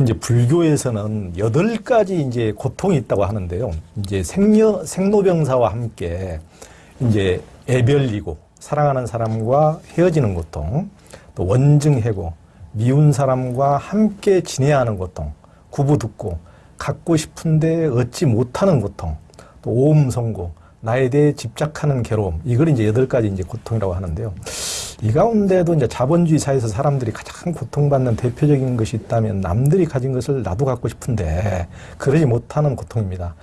이제 불교에서는 여덟 가지 이제 고통이 있다고 하는데요. 이제 생녀, 생로병사와 함께 이제 애별이고 사랑하는 사람과 헤어지는 고통, 또 원증해고 미운 사람과 함께 지내야 하는 고통, 구부 듣고 갖고 싶은데 얻지 못하는 고통, 또 오음성고, 나에 대해 집착하는 괴로움, 이걸 이제 여덟 가지 이제 고통이라고 하는데요. 이 가운데도 이제 자본주의 사회에서 사람들이 가장 고통받는 대표적인 것이 있다면 남들이 가진 것을 나도 갖고 싶은데 그러지 못하는 고통입니다.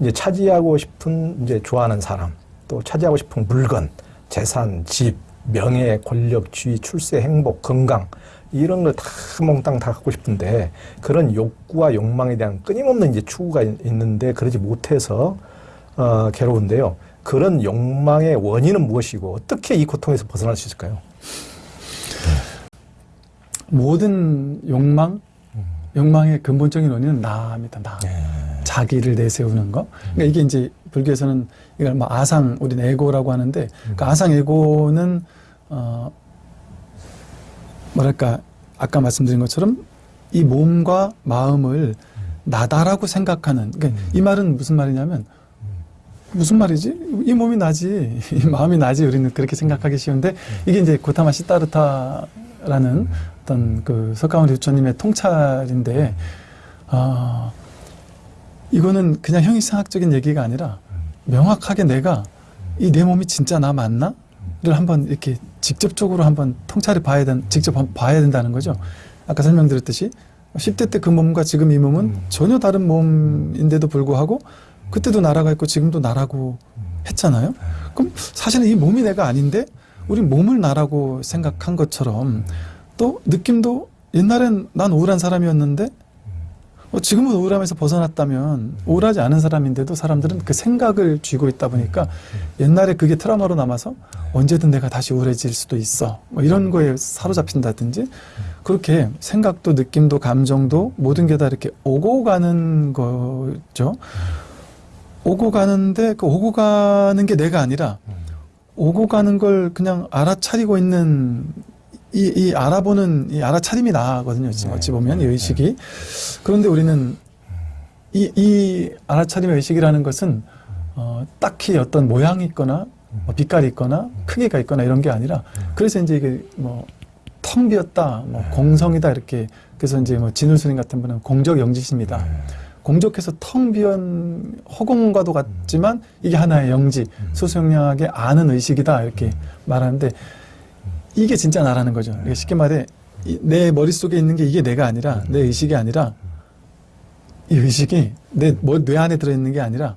이제 차지하고 싶은 이제 좋아하는 사람, 또 차지하고 싶은 물건, 재산, 집, 명예, 권력, 지위, 출세, 행복, 건강 이런 걸 다 몽땅 다 갖고 싶은데 그런 욕구와 욕망에 대한 끊임없는 이제 추구가 있- 있는데 그러지 못해서 어, 괴로운데요. 그런 욕망의 원인은 무엇이고 어떻게 이 고통에서 벗어날 수 있을까요? 모든 욕망, 욕망의 근본적인 원인은 나입니다. 나. 자기를 내세우는 거. 그러니까 이게 이제 불교에서는 이걸 뭐 아상, 우리는 에고라고 하는데 그 아상 에고는 어 뭐랄까 아까 말씀드린 것처럼 이 몸과 마음을 나다라고 생각하는. 그러니까 이 말은 무슨 말이냐면 무슨 말이지? 이 몸이 나지, 이 마음이 나지. 우리는 그렇게 생각하기 쉬운데 이게 이제 고타마 시타르타라는 어떤 그 석가모니 부처님의 통찰인데 아 이거는 그냥 형이상학적인 얘기가 아니라 명확하게 내가 이 내 몸이 진짜 나 맞나? 를 한번 이렇게 직접적으로 한번 통찰해 봐야 된, 직접 봐야 된다는 거죠. 아까 설명드렸듯이 10대 때 그 몸과 지금 이 몸은 전혀 다른 몸인데도 불구하고 그때도 나라가 있고 지금도 나라고 했잖아요. 그럼 사실은 이 몸이 내가 아닌데 우리 몸을 나라고 생각한 것처럼 또 느낌도 옛날엔 난 우울한 사람이었는데 어, 지금은 우울함에서 벗어났다면 우울하지 않은 사람인데도 사람들은 그 생각을 쥐고 있다 보니까 옛날에 그게 트라우마로 남아서 언제든 내가 다시 우울해질 수도 있어 뭐 이런 거에 사로잡힌다든지 그렇게 생각도 느낌도 감정도 모든 게 다 이렇게 오고 가는 거죠 오고 가는데 그 오고 가는 게 내가 아니라 오고 가는 걸 그냥 알아차리고 있는 이, 이 알아보는 이 알아차림이 나거든요. 지금 어찌 보면 이 의식이. 그런데 우리는 이, 이 알아차림의 의식이라는 것은 어, 딱히 어떤 모양이 있거나 뭐 빛깔이 있거나 크기가 있거나 이런 게 아니라 그래서 이제 이게 뭐 텅 비었다, 뭐 공성이다 이렇게 그래서 이제 뭐 진울 스님 같은 분은 공적 영지십니다. 공적해서 텅 비은 허공과도 같지만 이게 하나의 영지, 수수영량하게 아는 의식이다 이렇게 말하는데 이게 진짜 나라는 거죠. 그러니까 쉽게 말해 이- 내 머릿속에 있는 게 이게 내가 아니라 내 의식이 아니라 이 의식이 내 뇌 안에 들어있는 게 아니라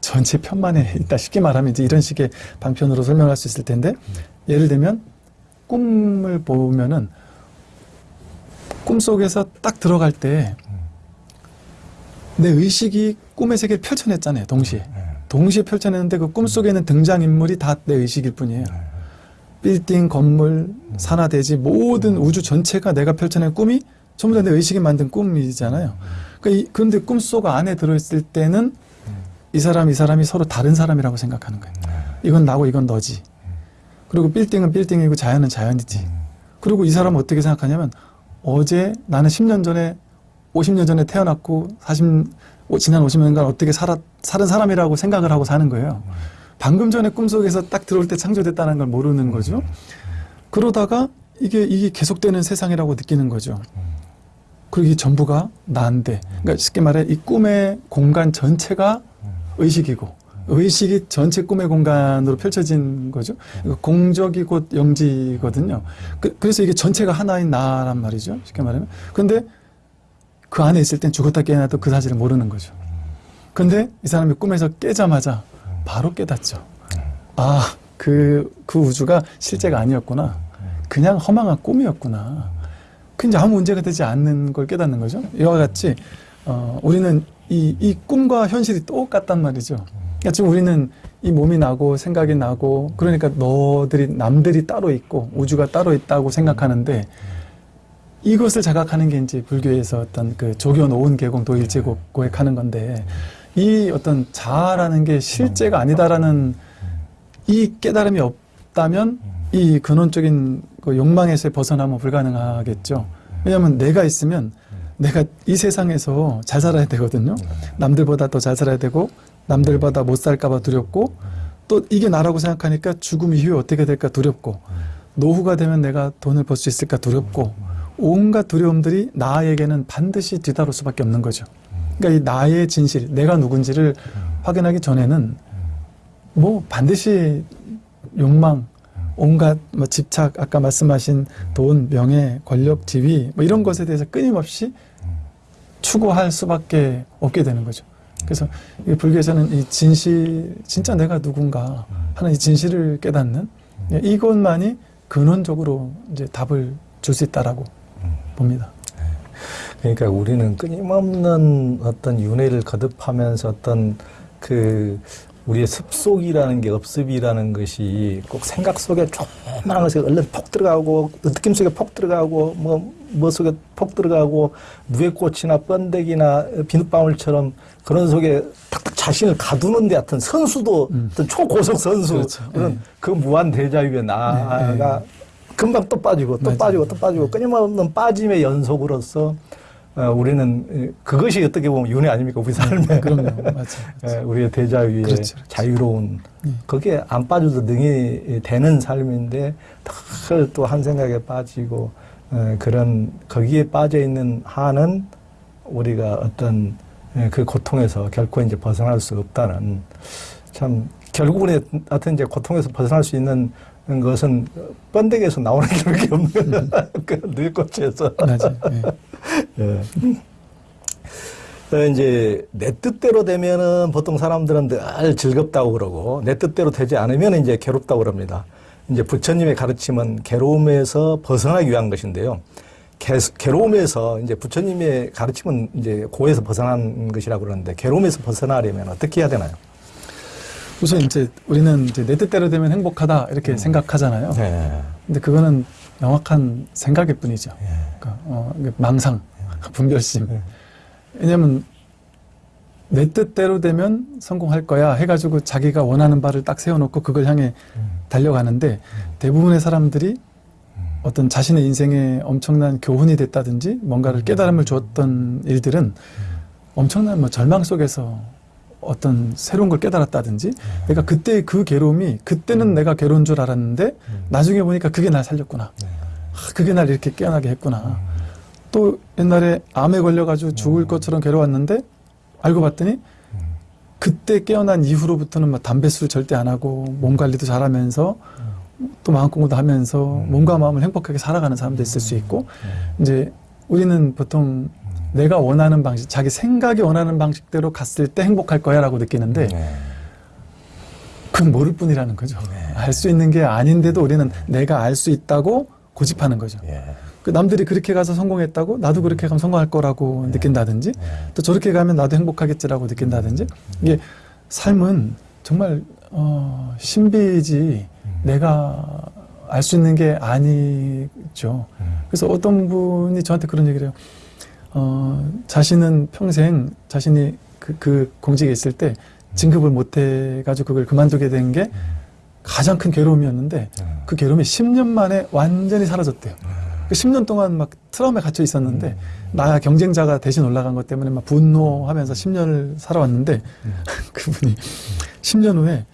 전체 편만에 있다. 쉽게 말하면 이제 이런 식의 방편으로 설명할 수 있을 텐데 예를 들면 꿈을 보면은 꿈속에서 딱 들어갈 때 내 의식이 꿈의 세계를 펼쳐냈잖아요. 동시에. 동시에 펼쳐냈는데 그 꿈속에 있는 등장인물이 다 내 의식일 뿐이에요. 빌딩, 건물, 산하, 대지 모든 우주 전체가 내가 펼쳐낸 꿈이 전부 다 내 의식이 만든 꿈이잖아요. 그러니까 이- 그런데 꿈속 안에 들어있을 때는 이 사람, 이 사람이 서로 다른 사람이라고 생각하는 거예요. 이건 나고 이건 너지. 그리고 빌딩은 빌딩이고 자연은 자연이지. 그리고 이 사람은 어떻게 생각하냐면 어제 나는 10년 전에 50년 전에 태어났고 40 오- 지난 50년간 어떻게 살았 살은 사람이라고 생각을 하고 사는 거예요. 방금 전에 꿈속에서 딱 들어올 때 창조됐다는 걸 모르는 거죠. 그러다가 이게 이게 계속되는 세상이라고 느끼는 거죠. 그리고 이 전부가 나인데, 그러니까 쉽게 말해 이 꿈의 공간 전체가 의식이고 의식이 전체 꿈의 공간으로 펼쳐진 거죠. 그러니까 공적이 곧 영지거든요. 그, 래서 이게 전체가 하나인 나란 말이죠. 쉽게 말하면. 근데 그 안에 있을 땐 죽었다 깨어나도 그 사실을 모르는 거죠. 근데 이 사람이 꿈에서 깨자마자 바로 깨닫죠. 아, 그, 그 우주가 실제가 아니었구나. 그냥 허망한 꿈이었구나. 그 이제 아무 문제가 되지 않는 걸 깨닫는 거죠. 이와 같이, 어, 우리는 이, 이 꿈과 현실이 똑같단 말이죠. 그러니까 지금 우리는 이 몸이 나고 생각이 나고 그러니까 너들이, 남들이 따로 있고 우주가 따로 있다고 생각하는데 이것을 자각하는 게 이제 불교에서 어떤 그 조교 노은 계공 도일제국 고액하는 건데 이 어떤 자아라는 게 실제가 아니다라는 이 깨달음이 없다면 이 근원적인 그 욕망에서 벗어나면 불가능하겠죠. 왜냐하면 내가 있으면 내가 이 세상에서 잘 살아야 되거든요. 네. 남들보다 더 잘 살아야 되고 남들보다 못 살까봐 두렵고 또 이게 나라고 생각하니까 죽음 이후에 어떻게 될까 두렵고 노후가 되면 내가 돈을 벌 수 있을까 두렵고 온갖 두려움들이 나에게는 반드시 뒤따를 수밖에 없는 거죠. 그러니까 이 나의 진실, 내가 누군지를 확인하기 전에는 뭐 반드시 욕망, 온갖 뭐 집착, 아까 말씀하신 돈, 명예, 권력, 지위 뭐 이런 것에 대해서 끊임없이 추구할 수밖에 없게 되는 거죠. 그래서 이 불교에서는 이 진실, 진짜 내가 누군가 하는 이 진실을 깨닫는 예, 이것만이 근원적으로 이제 답을 줄 수 있다라고 봅니다. 그러니까 우리는 끊임없는 어떤 윤회를 거듭하면서 어떤 그 우리의 습속이라는 게 업습이라는 것이 꼭 생각 속에 조그마한 것에 얼른 폭 들어가고 느낌 속에 폭 들어가고 뭐, 뭐 속에 폭 들어가고 누에꽃이나 번데기나 비눗방울처럼 그런 속에 탁탁 자신을 가두는 데 같은 선수도 음. 어떤 초고속 선수 그렇죠. 그런 예. 그 무한 대자유에 나아가 금방 또 빠지고 또 맞아요. 빠지고 또 빠지고 끊임없는 빠짐의 연속으로서 어, 우리는 그것이 어떻게 보면 윤회 아닙니까 우리 삶의 그럼요. 맞아요. 예, 우리의 대자유의 그렇죠, 그렇죠. 자유로운 예. 그게 안 빠져도 능히 되는 삶인데 또한 생각에 빠지고 어, 그런 거기에 빠져 있는 한은 우리가 어떤 예, 그 고통에서 결코 이제 벗어날 수 없다는 참 결국은 하여튼 이제 고통에서 벗어날 수 있는 것은 번데기에서 나오는 게밖에 없는 그 늙꽃에서 맞아요. 예. 예. 어, 이제 내 뜻대로 되면은 보통 사람들은 늘 즐겁다고 그러고 내 뜻대로 되지 않으면 이제 괴롭다고 그럽니다. 이제 부처님의 가르침은 괴로움에서 벗어나기 위한 것인데요. 개, 괴로움에서 이제 부처님의 가르침은 이제 고에서 벗어난 것이라고 그러는데 괴로움에서 벗어나려면 어떻게 해야 되나요? 우선 이제 우리는 이제 내 뜻대로 되면 행복하다 이렇게 음. 생각하잖아요. 네. 근데 그거는 명확한 생각일 뿐이죠. 예. 그러니까 어, 망상, 분별심. 예. 왜냐하면 내 뜻대로 되면 성공할 거야 해가지고 자기가 원하는 바를 딱 세워놓고 그걸 향해 음. 달려가는데 대부분의 사람들이 어떤 자신의 인생에 엄청난 교훈이 됐다든지 뭔가를 깨달음을 주었던 일들은 엄청난 뭐 절망 속에서 어떤 새로운 걸 깨달았다든지. 그러니까 그때 그 괴로움이 그때는 내가 괴로운 줄 알았는데 나중에 보니까 그게 날 살렸구나. 네. 아, 그게 날 이렇게 깨어나게 했구나. 또 옛날에 암에 걸려가지고 죽을 것처럼 괴로웠는데 알고 봤더니 그때 깨어난 이후로부터는 막 담배 술 절대 안 하고 몸 관리도 잘하면서 또 마음 공부도 하면서 몸과 마음을 행복하게 살아가는 사람도 있을 수 있고 이제 우리는 보통 내가 원하는 방식, 자기 생각이 원하는 방식대로 갔을 때 행복할 거야 라고 느끼는데 네. 그건 모를 뿐이라는 거죠. 알수 있는 게 아닌데도 우리는 내가 알 수 있다고 고집하는 거죠. 예. 그 남들이 그렇게 가서 성공했다고 나도 그렇게 가면 성공할 거라고 느낀다든지 또 저렇게 가면 나도 행복하겠지라고 느낀다든지 이게 삶은 정말 어, 신비이지 내가 알 수 있는 게 아니죠. 그래서 어떤 분이 저한테 그런 얘기를 해요. 어, 자신은 평생 자신이 그, 그 공직에 있을 때 진급을 못 해가지고 그걸 그만두게 된 게 가장 큰 괴로움이었는데 그 괴로움이 10년 만에 완전히 사라졌대요. 그 10년 동안 막 트라우마에 갇혀 있었는데 나 경쟁자가 대신 올라간 것 때문에 막 분노하면서 10년을 살아왔는데 그분이 10년 후에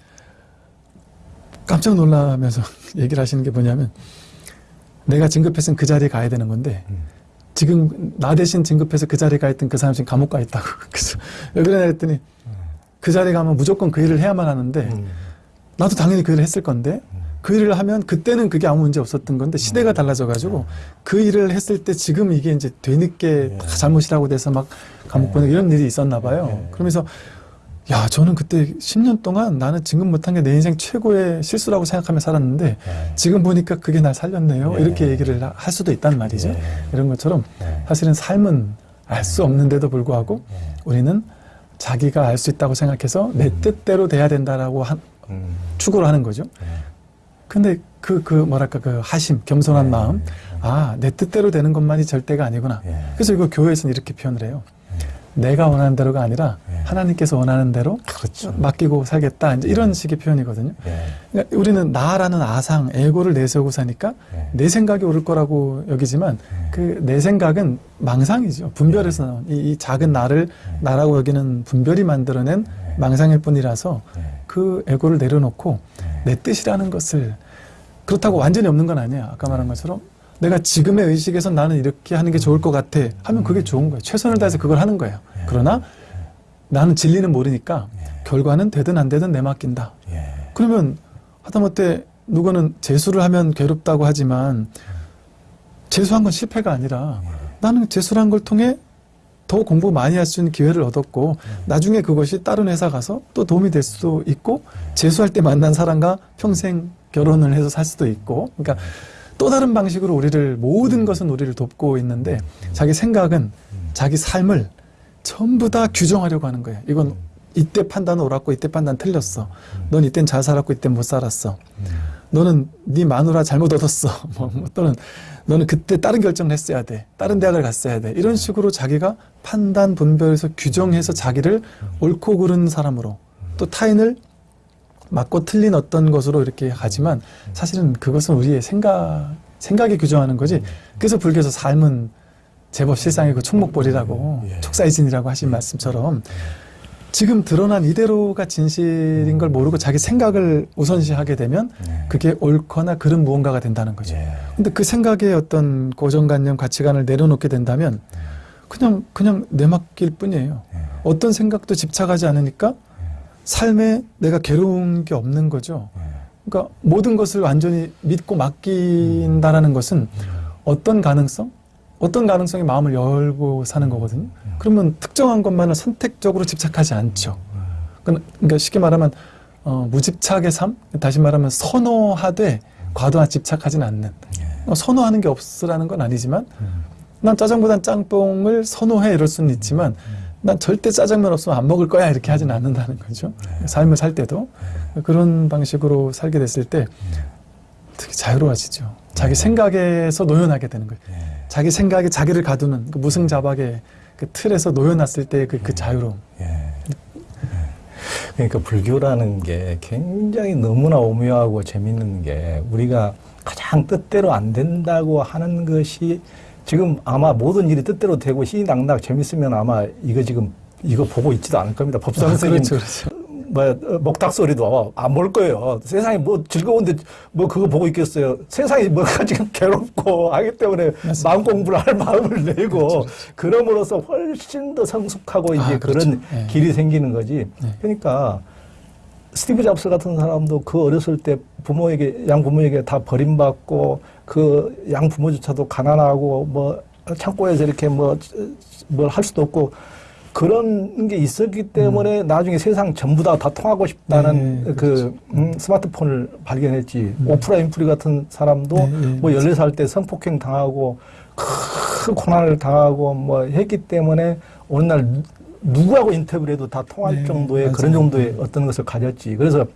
깜짝 놀라면서 얘기를 하시는 게 뭐냐면 내가 진급했으면 그 자리에 가야 되는 건데 지금 나 대신 진급해서 그 자리에 가 있던 그 사람 지금 감옥 가 있다고. 그래서 왜 그러냐 했더니 그 자리에 가면 무조건 그 일을 해야만 하는데 음. 나도 당연히 그 일을 했을 건데 그 일을 하면 그때는 그게 아무 문제 없었던 건데 시대가 달라져 가지고 그 일을 했을 때 지금 이게 이제 뒤늦게 다 잘못이라고 돼서 막 감옥 보내고 이런 일이 있었나 봐요. 그러면서 야 저는 그때 10년 동안 나는 진급 못한 게 내 인생 최고의 실수라고 생각하며 살았는데 지금 보니까 그게 날 살렸네요. 예. 이렇게 얘기를 하- 할 수도 있단 말이죠. 예. 이런 것처럼 네. 사실은 삶은 알 수 없는데도 불구하고 우리는 자기가 알 수 있다고 생각해서 내 뜻대로 돼야 된다라고 한, 음. 추구를 하는 거죠. 근데 그, 그, 뭐랄까, 그 하심, 겸손한 네. 마음. 아, 내 뜻대로 되는 것만이 절대가 아니구나. 예. 그래서 이거 교회에서는 이렇게 표현을 해요. 내가 원하는 대로가 아니라 예. 하나님께서 원하는 대로 그렇죠. 맡기고 살겠다. 이제 이런 식의 표현이거든요. 예. 그러니까 우리는 나라는 아상, 에고를 내세우고 사니까 예. 내 생각이 옳을 거라고 여기지만 그 내 생각은 망상이죠. 분별에서 나온 이, 이 작은 나를 나라고 여기는 분별이 만들어낸 망상일 뿐이라서 예. 그 에고를 내려놓고 예. 내 뜻이라는 것을 그렇다고 완전히 없는 건 아니야. 아까 말한 것처럼 내가 지금의 의식에서 나는 이렇게 하는 게 좋을 것 같아 하면 그게 좋은 거예요. 최선을 다해서 그걸 하는 거예요. 그러나 나는 진리는 모르니까 결과는 되든 안 되든 내 맡긴다. 예. 그러면 하다못해 누구는 재수를 하면 괴롭다고 하지만 재수한 건 실패가 아니라 나는 재수를 한걸 통해 더 공부 많이 할 수 있는 기회를 얻었고 나중에 그것이 다른 회사 가서 또 도움이 될 수도 있고 재수할 때 만난 사람과 평생 결혼을 해서 살 수도 있고 그러니까 또 다른 방식으로 우리를 모든 것은 우리를 돕고 있는데 자기 생각은 자기 삶을 전부 다 규정하려고 하는 거예요. 이건 이때 판단은 옳았고 이때 판단 틀렸어. 넌 이땐 잘 살았고 이땐 못 살았어. 너는 네 마누라 잘못 얻었어. 뭐, 뭐 또는 너는 그때 다른 결정을 했어야 돼. 다른 대학을 갔어야 돼. 이런 식으로 자기가 판단 분별해서 규정해서 자기를 옳고 그른 사람으로 또 타인을 맞고 틀린 어떤 것으로 이렇게 가지만 사실은 그것은 우리의 생각 생각이 규정하는 거지. 그래서 불교에서 삶은 제법 실상이고 그 총목벌이라고 예. 촉사이진이라고 하신 말씀처럼 지금 드러난 이대로가 진실인 걸 모르고 자기 생각을 우선시하게 되면 예. 그게 옳거나 그른 무언가가 된다는 거죠. 예. 근데 그 생각의 어떤 고정관념, 가치관을 내려놓게 된다면 그냥 그냥 내맡길 뿐이에요. 예. 어떤 생각도 집착하지 않으니까 삶에 내가 괴로운 게 없는 거죠. 예. 그러니까 모든 것을 완전히 믿고 맡긴다라는 것은 어떤 가능성? 어떤 가능성에 마음을 열고 사는 거거든요. 그러면 특정한 것만을 선택적으로 집착하지 않죠. 그러니까 쉽게 말하면 어, 무집착의 삶, 다시 말하면 선호하되 과도한 집착하지는 않는. 어, 선호하는 게 없으라는 건 아니지만 난 짜장보단 짬뽕을 선호해 이럴 수는 있지만 난 절대 짜장면 없으면 안 먹을 거야 이렇게 하지는 않는다는 거죠. 삶을 살 때도 그런 방식으로 살게 됐을 때 되게 자유로워지죠. 자기 생각에서 노연하게 되는 거예요. 자기 생각에 자기를 가두는 그 무승자박의 그 틀에서 놓여놨을 때그 그 자유로움. 예. 그러니까 불교라는 게 굉장히 너무나 오묘하고 재밌는 게 우리가 가장 뜻대로 안 된다고 하는 것이 지금 아마 모든 일이 뜻대로 되고 희낙낙 재밌으면 아마 이거 지금 이거 보고 있지도 않을 겁니다. 법사 선생님 그렇죠, 그렇죠. 뭐 어, 먹닭 소리도 안 볼 거예요. 세상이 뭐 즐거운데 뭐 그거 보고 있겠어요. 세상이 뭐가 지금 괴롭고 하기 때문에 맞습니다. 마음 공부를 할 마음을 내고 그럼으로써 훨씬 더 성숙하고 이제 아, 그렇죠. 그런 네. 길이 생기는 거지. 네. 그러니까 스티브 잡스 같은 사람도 그 어렸을 때 부모에게 양 부모에게 다 버림받고 그 양 부모조차도 가난하고 뭐 창고에서 이렇게 뭐 뭘 할 수도 없고 그런 게 있었기 때문에 나중에 세상 전부 다 다 통하고 싶다는 네, 그 음, 스마트폰을 발견했지. 오프라 인프리 같은 사람도 네, 네, 뭐 14살 때 성폭행 당하고 큰 고난을 당하고 뭐 했기 때문에 오늘날 누- 누구하고 인터뷰를 해도 다 통할 네, 정도의 맞아요. 그런 정도의 어떤 것을 가졌지. 그래서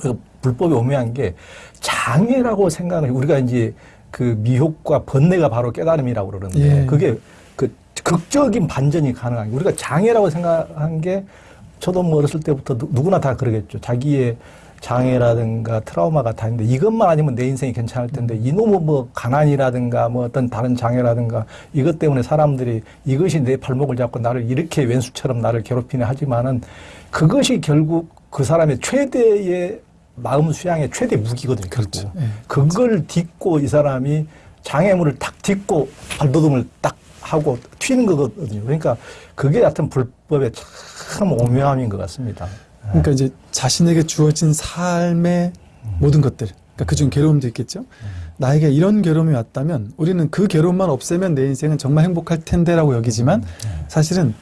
그 불법이 오묘한 게 장애라고 생각을 해. 우리가 이제 그 미혹과 번뇌가 바로 깨달음이라고 그러는데 예. 그게 그 극적인 반전이 가능한 게 우리가 장애라고 생각한 게 저도 뭐 어렸을 때부터 누, 누구나 다 그러겠죠. 자기의 장애라든가 트라우마가 다 있는데 이것만 아니면 내 인생이 괜찮을 텐데 이놈의 뭐 가난이라든가 뭐 어떤 다른 장애라든가 이것 때문에 사람들이 이것이 내 발목을 잡고 나를 이렇게 왼수처럼 나를 괴롭히네 하지만은 그것이 결국 그 사람의 최대의 마음 수양의 최대 무기거든요. 그렇죠. 결국. 예. 그걸 딛고 이 사람이 장애물을 딱 딛고 발돋움을 딱 하고 튀는 거거든요. 그러니까 그게 하여튼 불법의 참 오묘함인 것 같습니다. 그러니까 이제 자신에게 주어진 삶의 모든 것들, 그러니까 그중 괴로움도 있겠죠. 나에게 이런 괴로움이 왔다면 우리는 그 괴로움만 없애면 내 인생은 정말 행복할 텐데라고 여기지만 사실은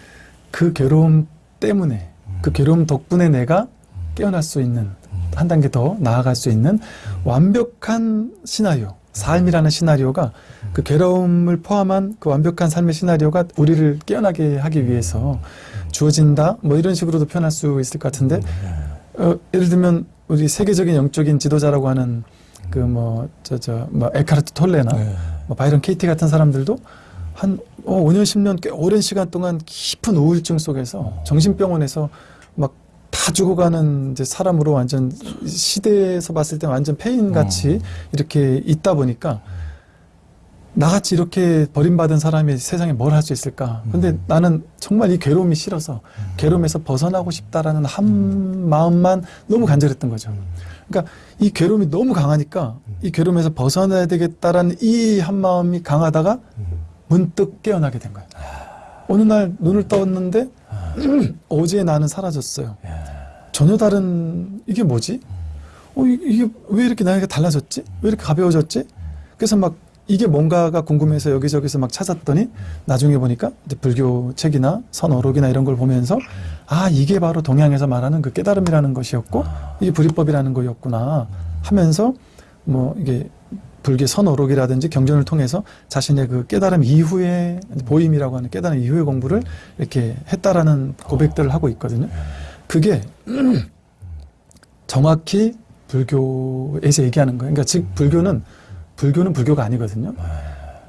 그 괴로움 때문에 그 괴로움 덕분에 내가 깨어날 수 있는 한 단계 더 나아갈 수 있는 완벽한 시나리오, 삶이라는 시나리오가 그 괴로움을 포함한 그 완벽한 삶의 시나리오가 우리를 깨어나게 하기 위해서 주어진다. 뭐 이런 식으로도 표현할 수 있을 것 같은데 어, 예를 들면 우리 세계적인 영적인 지도자라고 하는 그 뭐 저 저 뭐 에카르트 톨레나 네. 뭐 바이런 케이티 같은 사람들도 한 어, 5년 10년 꽤 오랜 시간 동안 깊은 우울증 속에서 정신병원에서 막 다 죽어가는 이제 사람으로 완전 시대에서 봤을 때 완전 폐인 같이 이렇게 있다 보니까 나같이 이렇게 버림받은 사람이 세상에 뭘 할 수 있을까? 근데 나는 정말 이 괴로움이 싫어서 괴로움에서 벗어나고 싶다라는 한 마음만 너무 간절했던 거죠. 그러니까 이 괴로움이 너무 강하니까 이 괴로움에서 벗어나야 되겠다라는 이 한 마음이 강하다가 문득 깨어나게 된 거예요. 어느 날 눈을 떴는데 어제 나는 사라졌어요. 전혀 다른 이게 뭐지? 어 이- 이게 왜 이렇게 나이가 달라졌지? 왜 이렇게 가벼워졌지? 그래서 막 이게 뭔가가 궁금해서 여기저기서 막 찾았더니 나중에 보니까 이제 불교 책이나 선어록이나 이런 걸 보면서 아 이게 바로 동양에서 말하는 그 깨달음이라는 것이었고 이게 불이법이라는 거였구나 하면서 뭐 이게 불교 선어록이라든지 경전을 통해서 자신의 그 깨달음 이후에 보임이라고 하는 깨달음 이후의 공부를 이렇게 했다라는 고백들을 하고 있거든요. 그게 정확히 불교에서 얘기하는 거예요. 그러니까 즉 불교는 불교는 불교가 아니거든요.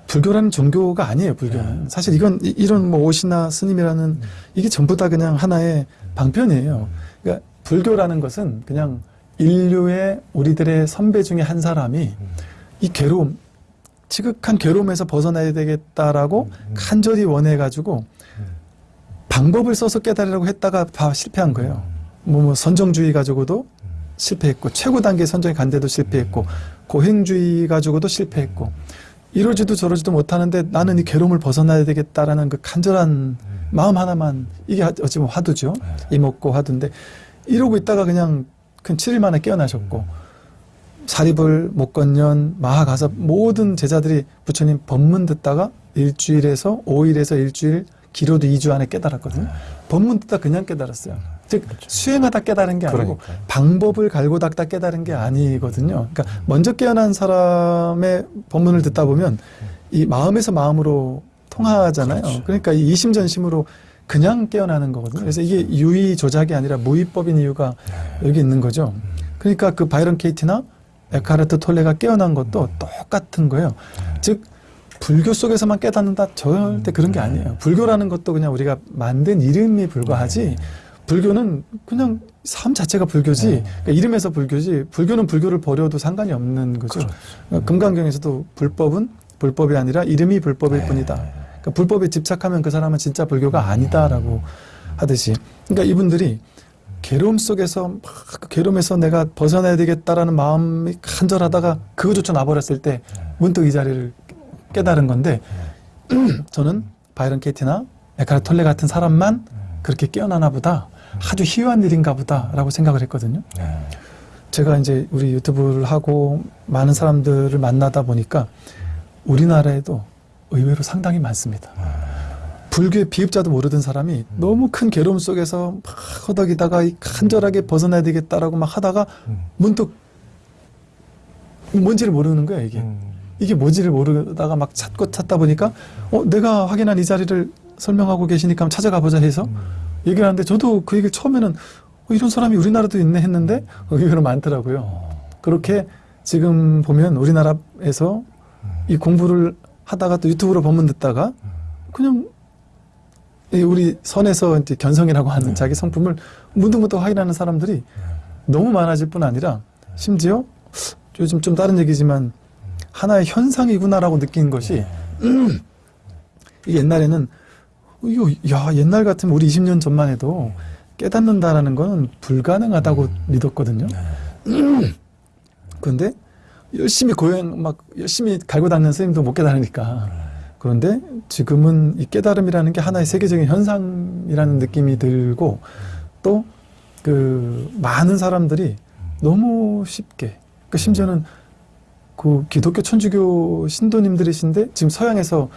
불교라는 종교가 아니에요. 불교는 사실 이건 이- 이런 뭐 옷이나 스님이라는 이게 전부 다 그냥 하나의 방편이에요. 그러니까 불교라는 것은 그냥 인류의 우리들의 선배 중에 한 사람이 이 괴로움, 지극한 괴로움에서 벗어나야 되겠다라고 간절히 원해가지고 방법을 써서 깨달으려고 했다가 다 실패한 거예요. 뭐, 뭐 선정주의 가지고도 실패했고 최고 단계 선정에 간데도 실패했고 고행주의 가지고도 실패했고 이러지도 저러지도 못하는데 나는 이 괴로움을 벗어나야 되겠다라는 그 간절한 마음 하나만 이게 하- 어찌 보면 화두죠. 이먹고 화두인데 이러고 있다가 그냥 근 7일 만에 깨어나셨고 사립을 목건년 마하가섭 모든 제자들이 부처님 법문 듣다가 일주일에서 5일에서 일주일 길어도 2주 안에 깨달았거든요. 법문 듣다 그냥 깨달았어요. 즉 수행하다 깨달은 게 아니고 그러니까요. 방법을 갈고 닦다 깨달은 게 아니거든요. 그러니까 먼저 깨어난 사람의 법문을 듣다 보면 이 마음에서 마음으로 통하잖아요. 그렇죠. 그러니까 이 이심전심으로 그냥 깨어나는 거거든요. 그래서 이게 유의 조작이 아니라 무의법인 이유가 여기 있는 거죠. 그러니까 그 바이런 케이티나 에카르트 톨레가 깨어난 것도 똑같은 거예요. 즉 불교 속에서만 깨닫는다 절대 그런 게 아니에요. 불교라는 것도 그냥 우리가 만든 이름이 불과하지. 불교는 그냥 삶 자체가 불교지. 네. 그러니까 이름에서 불교지. 불교는 불교를 버려도 상관이 없는 거죠. 그러니까 금강경에서도 불법은 불법이 아니라 이름이 불법일 뿐이다. 그러니까 불법에 집착하면 그 사람은 진짜 불교가 아니다라고 하듯이. 그러니까 이분들이 괴로움 속에서 막 그 괴로움에서 내가 벗어나야 되겠다라는 마음이 간절하다가 그거조차 놔버렸을 때 문득 이 자리를 깨달은 건데 저는 바이런 케이티나 에카르 톨레 같은 사람만 그렇게 깨어나나 보다 아주 희귀한 일인가 보다라고 생각을 했거든요. 제가 이제 우리 유튜브를 하고 많은 사람들을 만나다 보니까 우리나라에도 의외로 상당히 많습니다. 불교의 비읍자도 모르던 사람이 너무 큰 괴로움 속에서 막 허덕이다가 이 간절하게 벗어나야 되겠다라고 막 하다가 문득 뭔지를 모르는 거야 이게. 이게 뭔지를 모르다가 막 찾고 찾다 보니까 어 내가 확인한 이 자리를 설명하고 계시니까 한번 찾아가 보자 해서 얘기를 하는데 저도 그 얘기를 처음에는 어, 이런 사람이 우리나라도 있네 했는데 의외로 많더라고요. 그렇게 지금 보면 우리나라에서 이 공부를 하다가 또 유튜브로 법문 듣다가 그냥 이 우리 선에서 이제 견성이라고 하는 자기 성품을 문득문득 확인하는 사람들이 너무 많아질 뿐 아니라 심지어 요즘 좀 다른 얘기지만 하나의 현상이구나라고 느낀 것이 이 옛날에는 이거 야 옛날 같으면 우리 20년 전만 해도 깨닫는다라는 건 불가능하다고 믿었거든요. 그런데 열심히 고행 막 열심히 갈고 닦는 스님도 못 깨달으니까 그런데 지금은 이 깨달음이라는 게 하나의 세계적인 현상이라는 느낌이 들고 또 그 많은 사람들이 너무 쉽게 그 심지어는 그 기독교 천주교 신도님들이신데 지금 서양에서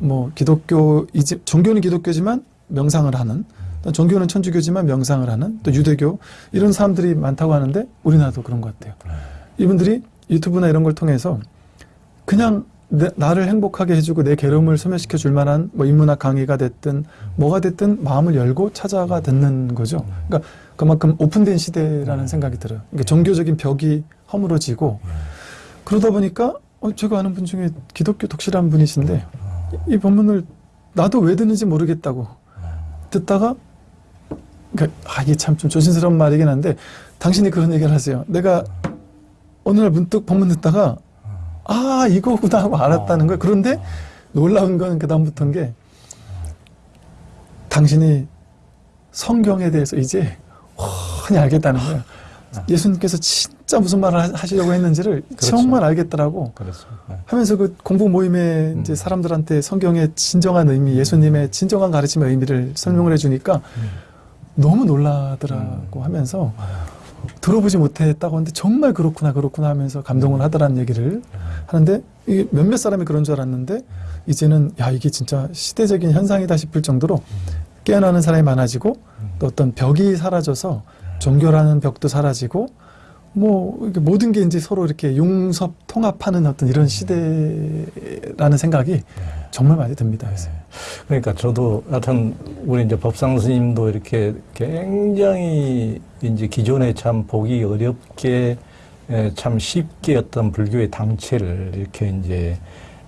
뭐 기독교 이제 종교는 기독교지만 명상을 하는 또 종교는 천주교지만 명상을 하는 또 유대교 이런 사람들이 많다고 하는데 우리나라도 그런 것 같아요. 이분들이 유튜브나 이런 걸 통해서 그냥 내- 나를 행복하게 해주고 내 괴로움을 소멸시켜 줄 만한 뭐 인문학 강의가 됐든 뭐가 됐든 마음을 열고 찾아가 듣는 거죠. 그러니까 그만큼 오픈된 시대라는 생각이 들어요. 그러니까 종교적인 벽이 허물어지고 그러다 보니까 어, 제가 아는 분 중에 기독교 독실한 분이신데 이 본문을 나도 왜 듣는지 모르겠다고 듣다가 그러니까 아, 이게 참 좀 조심스러운 말이긴 한데 당신이 그런 얘기를 하세요. 내가 어느 날 문득 본문 듣다가 아 이거구나 하고 알았다는 거예요. 그런데 놀라운 건 그 다음부터인 게 당신이 성경에 대해서 이제 훤히 알겠다는 거예요. 예수님께서 진짜 무슨 말을 하- 하시려고 했는지를 정말 알겠더라고. 그렇습니다. 네. 하면서 그 공부 모임에 음. 이제 사람들한테 성경의 진정한 의미, 예수님의 진정한 가르침의 의미를 설명을 해주니까 음. 너무 놀라더라고 하면서 들어보지 못했다고 하는데 정말 그렇구나 그렇구나 하면서 감동을 하더라는 얘기를 하는데 이게 몇몇 사람이 그런 줄 알았는데 이제는 야 이게 진짜 시대적인 현상이다 싶을 정도로 깨어나는 사람이 많아지고 또 어떤 벽이 사라져서 종교라는 벽도 사라지고 뭐 모든 게 이제 서로 이렇게 용섭 통합하는 어떤 이런 시대라는 생각이 정말 많이 듭니다. 그래서. 그러니까 저도 하여튼 우리 이제 법상 스님도 이렇게 굉장히 이제 기존에 참 보기 어렵게 에, 참 쉽게 어떤 불교의 당체를 이렇게 이제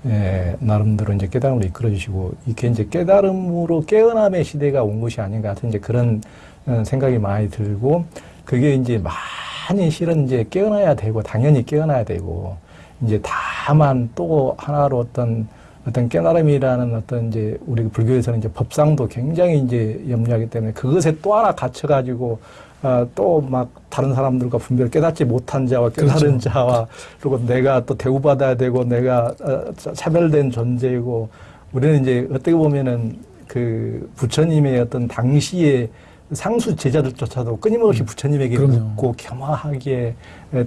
에, 나름대로 이제 깨달음으로 이끌어 주시고 이게 이제 깨달음으로 깨어남의 시대가 온 것이 아닌가 하여튼 이제 그런 어, 생각이 많이 들고 그게 이제 많이 실은 이제 깨어나야 되고 당연히 깨어나야 되고 이제 다만 또 하나로 어떤 어떤 깨달음이라는 어떤 이제 우리 불교에서는 이제 법상도 굉장히 이제 염려하기 때문에 그것에 또 하나 갇혀가지고 어, 또막 다른 사람들과 분별 깨닫지 못한 자와 깨달은 그렇죠. 자와 그리고 내가 또 대우받아야 되고 내가 어, 차- 차별된 존재이고 우리는 이제 어떻게 보면은 그 부처님의 어떤 당시의 상수 제자들조차도 끊임없이 부처님에게 음. 그럼요. 묻고 겸허하게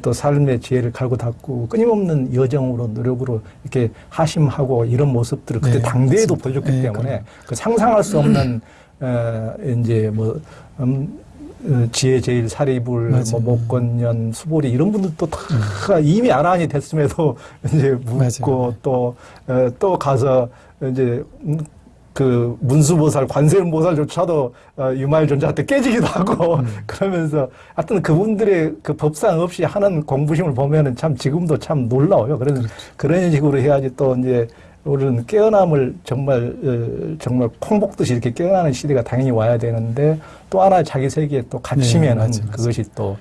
또 삶의 지혜를 갈고 닦고 끊임없는 여정으로 노력으로 이렇게 하심하고 이런 모습들을 그때 네, 당대에도 맞습니다. 보여줬기 네, 때문에 그럼요. 그 상상할 수 없는 어, 이제 뭐 음, 어, 지혜 제일 사리불 맞아요. 뭐 목건년 수보리 이런 분들도 다 이미 아란이 됐음에도 이제 묻고 맞아요. 또 어, 또 가서 이제 음, 그 문수보살, 관세음보살조차도 어, 유말존자한테 깨지기도 하고 음. 그러면서 하여튼 그분들의 그 법상 없이 하는 공부심을 보면은 참 지금도 참 놀라워요. 그래서 그렇죠. 그런 식으로 해야지 또 이제 우리는 깨어남을 정말 어, 정말 콩복듯이 이렇게 깨어나는 시대가 당연히 와야 되는데 또 하나 자기 세계에 또 갇히면은 네. 그것이 또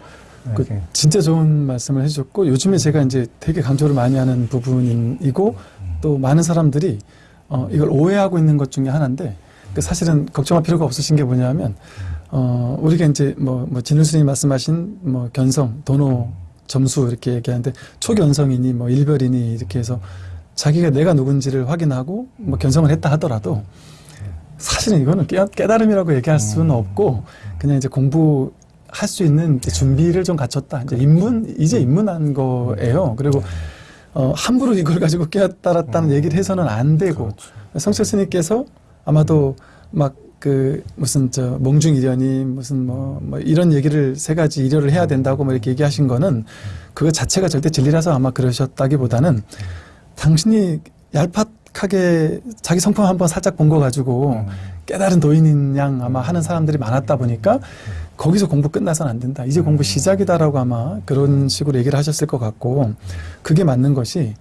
그 이렇게 진짜 좋은 말씀을 해주셨고 요즘에 제가 이제 되게 강조를 많이 하는 부분이고 또 많은 사람들이 어, 이걸 오해하고 있는 것 중에 하나인데 그 사실은 걱정할 필요가 없으신 게 뭐냐면 어, 우리가 이제 뭐, 뭐 진우 스님 말씀하신 뭐 견성, 도노, 점수 이렇게 얘기하는데 초견성이니 뭐 일별이니 이렇게 해서 자기가 내가 누군지를 확인하고 뭐 견성을 했다 하더라도 사실은 이거는 깨, 깨달음이라고 얘기할 수는 없고 그냥 이제 공부 할수 있는 준비를 좀 갖췄다. 이제 입문 이제 입문한 거예요. 그리고 어, 함부로 이걸 가지고 깨달았다는 얘기를 해서는 안 되고 성철 스님께서 아마도 막 그 무슨 저 몽중 이련이 무슨 뭐, 뭐 이런 얘기를 세 가지 이료를 해야 된다고 뭐 이렇게 얘기하신 거는 그거 자체가 절대 진리라서 아마 그러셨다기보다는 당신이 얄팍하게 자기 성품 한번 살짝 본 거 가지고 깨달은 도인인 양 아마 하는 사람들이 많았다 보니까 거기서 공부 끝나서는 안 된다. 이제 공부 시작이다라고 아마 그런 식으로 얘기를 하셨을 것 같고 그게 맞는 것이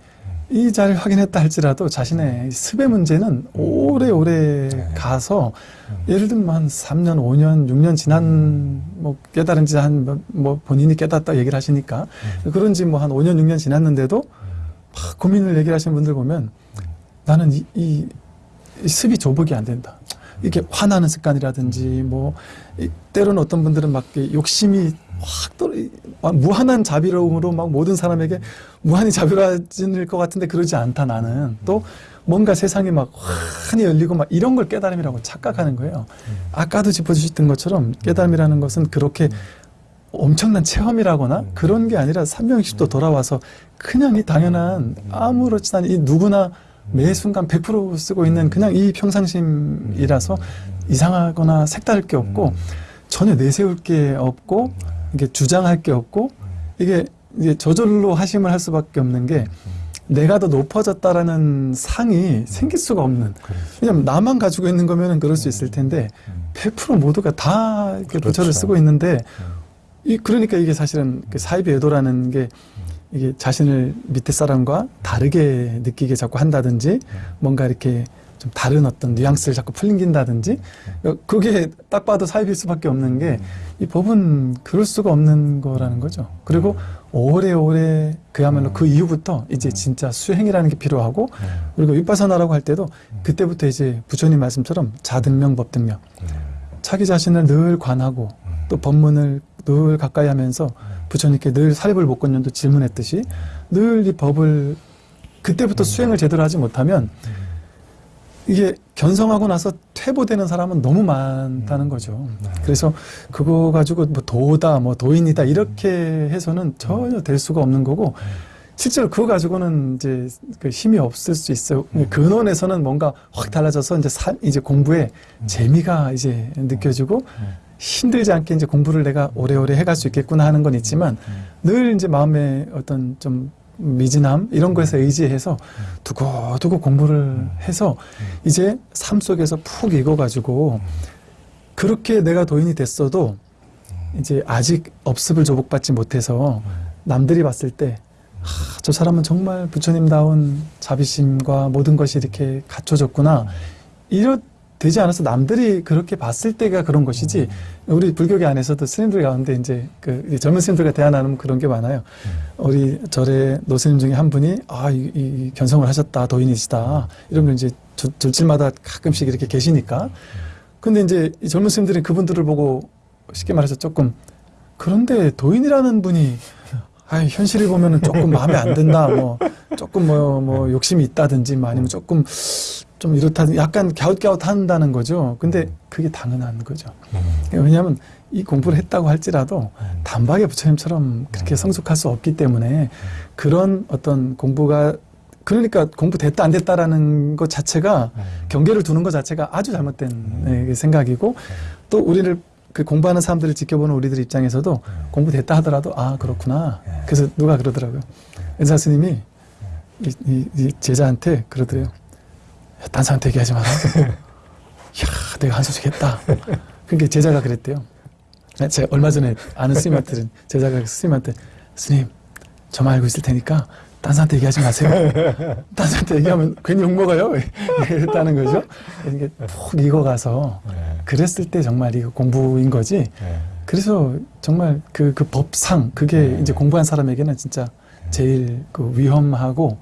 이 자를 확인했다 할지라도 자신의 습의 문제는 오래오래 가서 예를 들면 한 3년, 5년, 6년 지난 뭐 깨달은 지 한 뭐 본인이 깨닫다 얘기를 하시니까 그런지 뭐 한 5년, 6년 지났는데도 막 고민을 얘기를 하시는 분들 보면 나는 이, 이, 이 습이 조복이 안 된다. 이렇게 화나는 습관이라든지 뭐 이, 때로는 어떤 분들은 막 욕심이 확 떨어 무한한 자비로움으로 막 모든 사람에게 무한히 자비로워질 것 같은데 그러지 않다 나는. 또 뭔가 세상이 막 환히 열리고 막 이런 걸 깨달음이라고 착각하는 거예요. 아까도 짚어주셨던 것처럼 깨달음이라는 것은 그렇게 엄청난 체험이라거나 그런 게 아니라 360도 돌아와서 그냥 이 당연한 아무렇지 않은 이 누구나 매 순간 100% 쓰고 있는 그냥 이 평상심이라서 이상하거나 색다를 게 없고 전혀 내세울 게 없고 이게 주장할 게 없고 이게 이제 저절로 하심을 할 수밖에 없는 게 내가 더 높아졌다라는 상이 생길 수가 없는. 왜냐면 나만 가지고 있는 거면은 그럴 수 있을 텐데 100% 모두가 다 이렇게 부처를 그렇죠. 쓰고 있는데 이 그러니까 이게 사실은 그 사이비 외도라는 게 이게 자신을 밑에 사람과 다르게 느끼게 자꾸 한다든지 뭔가 이렇게 좀 다른 어떤 뉘앙스를 자꾸 풀린다든지 그게 딱 봐도 사입일 수밖에 없는 게 이 법은 그럴 수가 없는 거라는 거죠. 그리고 오래오래 그야말로 그 이후부터 이제 진짜 수행이라는 게 필요하고 그리고 윗바사나라고 할 때도 그때부터 이제 부처님 말씀처럼 자등명 법등명. 자기 자신을 늘 관하고 또 법문을 늘 가까이 하면서 부처님께 늘 사립을 목건년도 질문했듯이 늘 이 법을 그때부터 수행을 제대로 하지 못하면 이게 견성하고 나서 퇴보되는 사람은 너무 많다는 거죠. 그래서 그거 가지고 뭐 도다, 뭐 도인이다 이렇게 해서는 전혀 될 수가 없는 거고 실제로 그거 가지고는 이제 그 힘이 없을 수 있어요. 근원에서는 뭔가 확 달라져서 이제 사, 이제 공부에 재미가 이제 느껴지고 힘들지 않게 이제 공부를 내가 오래오래 해갈 수 있겠구나 하는 건 있지만 늘 이제 마음에 어떤 좀 미진함 이런 거에서 의지해서 두고두고 공부를 해서 이제 삶 속에서 푹 익어가지고 그렇게 내가 도인이 됐어도 이제 아직 업습을 조복받지 못해서 남들이 봤을 때 아, 저 사람은 정말 부처님다운 자비심과 모든 것이 이렇게 갖춰졌구나. 이렇 되지 않아서 남들이 그렇게 봤을 때가 그런 것이지 우리 불교계 안에서도 스님들 가운데 이제 그 젊은 스님들과 대화 나누면 그런 게 많아요. 우리 절에 노스님 중에 한 분이 아, 이, 이 견성을 하셨다, 도인이시다. 이런 걸 이제 절- 절질마다 가끔씩 이렇게 계시니까. 근데 이제 이 젊은 스님들이 그분들을 보고 쉽게 말해서 조금 그런데 도인이라는 분이 아 현실을 보면은 조금 마음에 안 든다, 뭐 조금 뭐 뭐 욕심이 있다든지, 뭐 아니면 조금 좀 이렇다, 약간 갸웃갸웃 한다는 거죠. 근데 그게 당연한 거죠. 왜냐하면 이 공부를 했다고 할지라도 단박에 부처님처럼 그렇게 성숙할 수 없기 때문에 그런 어떤 공부가 그러니까 공부 됐다 안 됐다라는 것 자체가 경계를 두는 것 자체가 아주 잘못된 예, 생각이고 또 우리를 그 공부하는 사람들을 지켜보는 우리들 입장에서도 공부됐다 하더라도 아 그렇구나. 그래서 누가 그러더라고요. 은사 스님이 이, 이- 이 제자한테 그러더래요. 야, 딴 사람한테 얘기하지 마라. 야, 내가 한 소식 했다. 그게 제자가 그랬대요. 아, 제가 얼마 전에 아는 스님한테 들은 제자가 스님한테 스님 저만 알고 있을 테니까 딴 사람한테 얘기하지 마세요. 딴 사람한테 얘기하면 괜히 욕먹어요. 이랬다는 거죠. 이게 푹 익어가서 그랬을 때 정말 이거 공부인 거지. 그래서 정말 그, 그 법상, 그게 이제 공부한 사람에게는 진짜 제일 그 위험하고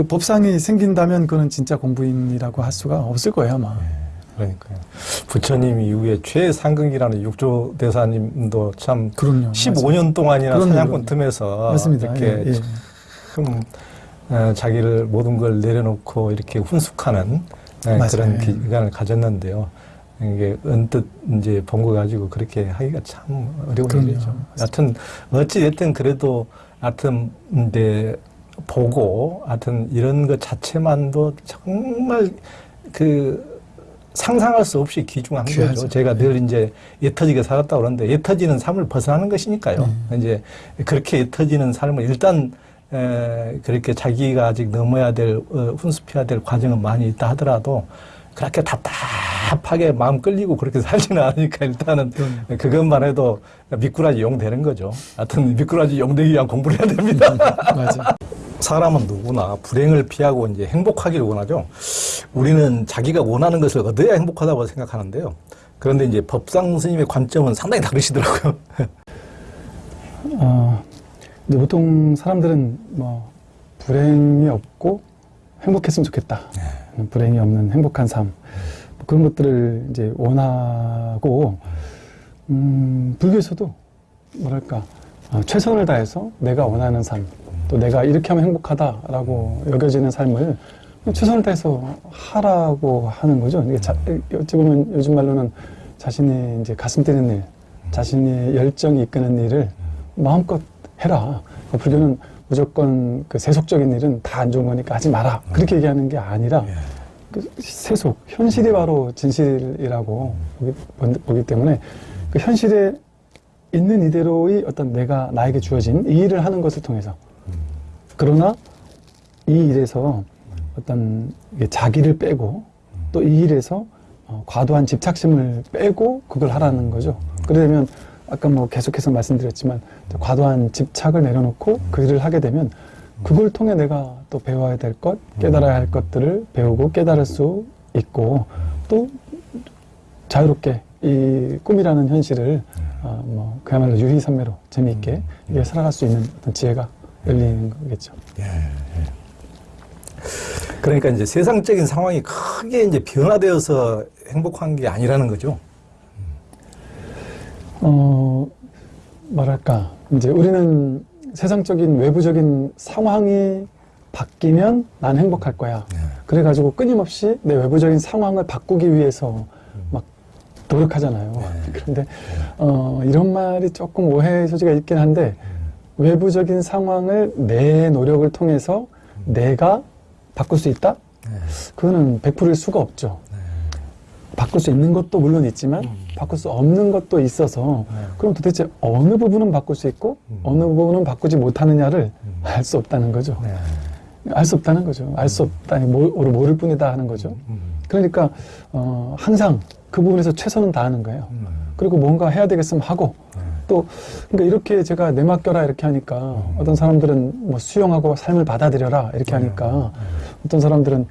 그 법상이 생긴다면 그거는 진짜 공부인이라고 할 수가 없을 거예요, 아마. 그러니까요. 부처님 이후에 최상극이라는 육조 대사님도 참 그럼요. 15년 동안이나 그럼요, 사냥꾼 그럼요. 틈에서 맞습니다. 이렇게 예, 예. 참 어, 자기를 모든 걸 내려놓고 이렇게 훈숙하는 예, 맞아요. 그런 예. 기간을 가졌는데요. 이게 언뜻 이제 본 거 가지고 그렇게 하기가 참 어려운 그럼요. 일이죠. 하여튼 어찌 됐든 그래도 하여튼 이제 보고 하여튼 이런 것 자체만도 정말 그 상상할 수 없이 귀중한 귀하죠. 거죠. 제가 늘 이제 예터지게 살았다 그러는데 예터지는 삶을 벗어나는 것이니까요. 네. 이제 그렇게 예터지는 삶을 일단 에, 그렇게 자기가 아직 넘어야 될 어, 훈습해야 될 과정은 많이 있다 하더라도 그렇게 답답하게 마음 끌리고 그렇게 살지는 않으니까 일단은 그럼요. 그것만 해도 미꾸라지 용 되는 거죠. 하여튼 미꾸라지 용 되기 위한 공부를 해야 됩니다. 맞아. 사람은 누구나 불행을 피하고 이제 행복하기를 원하죠. 우리는 자기가 원하는 것을 얻어야 행복하다고 생각하는데요. 그런데 이제 법상 스님의 관점은 상당히 다르시더라고요. 어, 근데 보통 사람들은 뭐 불행이 없고 행복했으면 좋겠다. 불행이 없는 행복한 삶 뭐 그런 것들을 이제 원하고 음, 불교에서도 뭐랄까 어, 최선을 다해서 내가 원하는 삶 또 내가 이렇게 하면 행복하다라고 여겨지는 삶을 최선을 다해서 하라고 하는 거죠. 이게 자, 어찌 보면 요즘 말로는 자신의 이제 가슴 뛰는 일, 자신의 열정이 이끄는 일을 마음껏 해라. 그 불교는 무조건 그 세속적인 일은 다 안 좋은 거니까 하지 마라. 그렇게 얘기하는 게 아니라 그 세속, 현실이 바로 진실이라고 보기 때문에 그 현실에 있는 이대로의 어떤 내가 나에게 주어진 이 일을 하는 것을 통해서 그러나 이 일에서 어떤 자기를 빼고 또 이 일에서 어, 과도한 집착심을 빼고 그걸 하라는 거죠. 그러려면 아까 뭐 계속해서 말씀드렸지만 과도한 집착을 내려놓고 그 일을 하게 되면 그걸 통해 내가 또 배워야 될 것, 깨달아야 할 것들을 배우고 깨달을 수 있고 또 자유롭게 이 꿈이라는 현실을 어, 뭐 그야말로 유희선매로 재미있게 이게 살아갈 수 있는 어떤 지혜가 열리는 거겠죠. 그러니까 이제 세상적인 상황이 크게 이제 변화되어서 행복한 게 아니라는 거죠. 어, 뭐랄까, 이제 우리는 세상적인 외부적인 상황이 바뀌면 난 행복할 거야. 네. 그래가지고 끊임없이 내 외부적인 상황을 바꾸기 위해서 막 노력하잖아요. 네. 그런데, 어, 이런 말이 조금 오해의 소지가 있긴 한데, 외부적인 상황을 내 노력을 통해서 내가 바꿀 수 있다? 네. 그거는 100%일 수가 없죠. 네. 바꿀 수 있는 것도 물론 있지만 음. 바꿀 수 없는 것도 있어서 네. 그럼 도대체 어느 부분은 바꿀 수 있고 음. 어느 부분은 바꾸지 못하느냐를 음. 알수 없다는 거죠. 네. 알수 없다는 거죠. 알 수 없다니 모- 오를 모를 뿐이다 하는 거죠. 음. 그러니까 어, 항상 그 부분에서 최선은 다하는 거예요. 음. 그리고 뭔가 해야 되겠으면 하고 네. 또 그러니까 이렇게 제가 내 맡겨라 이렇게 하니까 음. 어떤 사람들은 뭐 수용하고 삶을 받아들여라 이렇게 하니까 음. 어떤 사람들은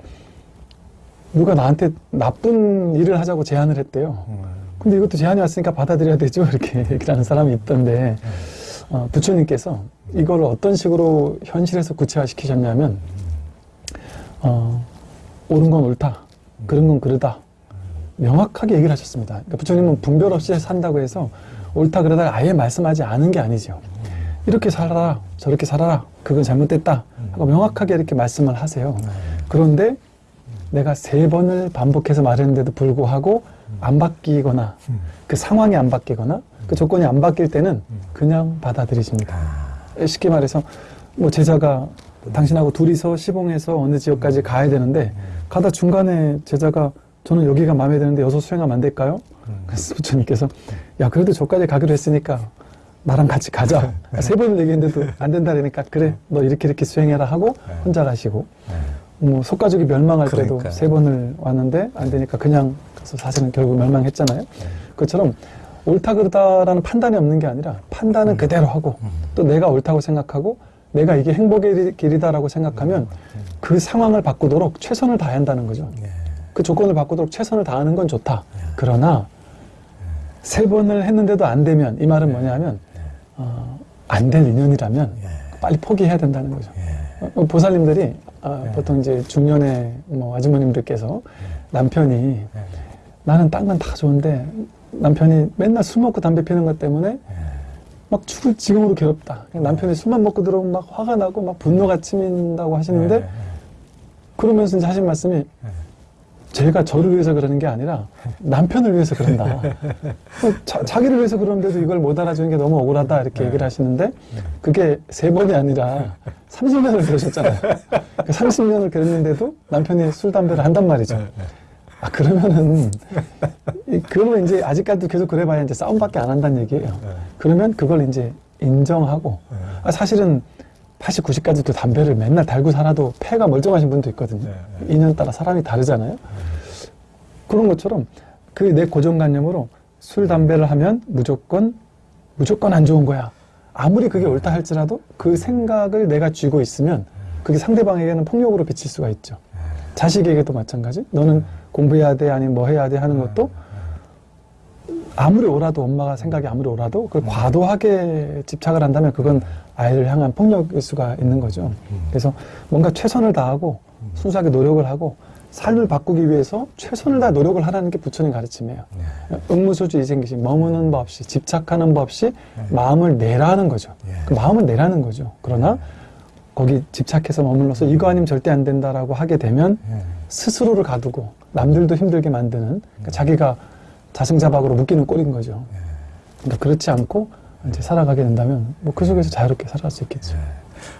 누가 나한테 나쁜 일을 하자고 제안을 했대요. 음. 근데 이것도 제안이 왔으니까 받아들여야 되죠. 이렇게 얘기를 하는 사람이 있던데, 어, 부처님께서 이걸 어떤 식으로 현실에서 구체화시키셨냐면, 어, 옳은 건 옳다. 그런 건 그르다. 명확하게 얘기를 하셨습니다. 그러니까 부처님은 분별 없이 산다고 해서 옳다 그러다 아예 말씀하지 않은 게 아니죠. 이렇게 살아라. 저렇게 살아라. 그건 잘못됐다. 하고 명확하게 이렇게 말씀을 하세요. 그런데 내가 세 번을 반복해서 말했는데도 불구하고 안 바뀌거나 음. 그 상황이 안 바뀌거나 그 조건이 안 바뀔 때는 그냥 받아들이십니다. 아. 쉽게 말해서 뭐 제자가 당신하고 둘이서 시봉해서 어느 지역까지 가야 되는데 가다 중간에 제자가 저는 여기가 마음에 드는데 여기서 수행하면 안 될까요? 음. 그래서 부처님께서 야 그래도 저까지 가기로 했으니까 나랑 같이 가자. 세 번을 얘기했는데도 안 된다 그러니까 그래 너 이렇게 이렇게 수행해라 하고 혼자 가시고 네. 뭐 속가족이 멸망할 때도 그러니까요. 세 번을 왔는데 안 되니까 그냥 가서 사실은 결국 멸망했잖아요. 그것처럼 옳다 그르다라는 판단이 없는 게 아니라 판단은 그대로 하고 또 내가 옳다고 생각하고 내가 이게 행복의 길- 길이다라고 생각하면 그 상황을 바꾸도록 최선을 다해야 한다는 거죠. 네. 그 조건을 바꾸도록 최선을 다하는 건 좋다. 그러나 세 번을 했는데도 안 되면 이 말은 뭐냐면 어, 안 될 인연이라면 네. 빨리 포기해야 된다는 거죠. 네. 어, 보살님들이 아, 네. 보통 이제 중년의 뭐 아주머님들께서 남편이 네. 나는 딴 건 다 좋은데 남편이 맨날 술 먹고 담배 피는 것 때문에 네. 막 죽을 지경으로 괴롭다. 남편이 술만 먹고 들어오면 막 화가 나고 막 분노가 치민다고 하시는데 네. 그러면서 이제 하신 말씀이 제가 저를 위해서 그러는 게 아니라 남편을 위해서 그런다. 자, 자기를 위해서 그러는데도 이걸 못 알아주는 게 너무 억울하다 이렇게 얘기를 하시는데 그게 세 번이 아니라 30년을 그러셨잖아요. 그 30년을 그랬는데도 남편이 술, 담배를 한단 말이죠. 아, 그러면은, 이- 그러면 이제 아직까지도 계속 그래봐야 이제 싸움밖에 안 한다는 얘기예요. 그러면 그걸 이제 인정하고, 아, 사실은 80, 90까지도 담배를 맨날 달고 살아도 폐가 멀쩡하신 분도 있거든요. 네, 인연 따라 사람이 다르잖아요. 그런 것처럼 그 내 고정관념으로 술, 담배를 하면 무조건, 무조건 안 좋은 거야. 아무리 그게 옳다 할지라도 그 생각을 내가 쥐고 있으면 그게 상대방에게는 폭력으로 비칠 수가 있죠. 자식에게도 마찬가지. 너는 공부해야 돼, 아니면 뭐 해야 돼 하는 것도 아무리 오라도 엄마가 생각이 아무리 오라도 그걸 과도하게 집착을 한다면 그건 아이를 향한 폭력일 수가 있는 거죠. 그래서 뭔가 최선을 다하고 순수하게 노력을 하고 삶을 바꾸기 위해서 최선을 다 노력을 하라는 게 부처님 가르침이에요. 응무소주 이생기시 머무는 법 없이 집착하는 법 없이 마음을 내라는 거죠. 예. 그 마음을 내라는 거죠. 그러나 거기 집착해서 머물러서 이거 아니면 절대 안 된다라고 하게 되면 네. 스스로를 가두고 남들도 힘들게 만드는 그러니까 자기가 자승자박으로 묶이는 꼴인 거죠. 그러니까 그렇지 않고 이제 살아가게 된다면 뭐 그 속에서 자유롭게 살아갈 수 있겠죠.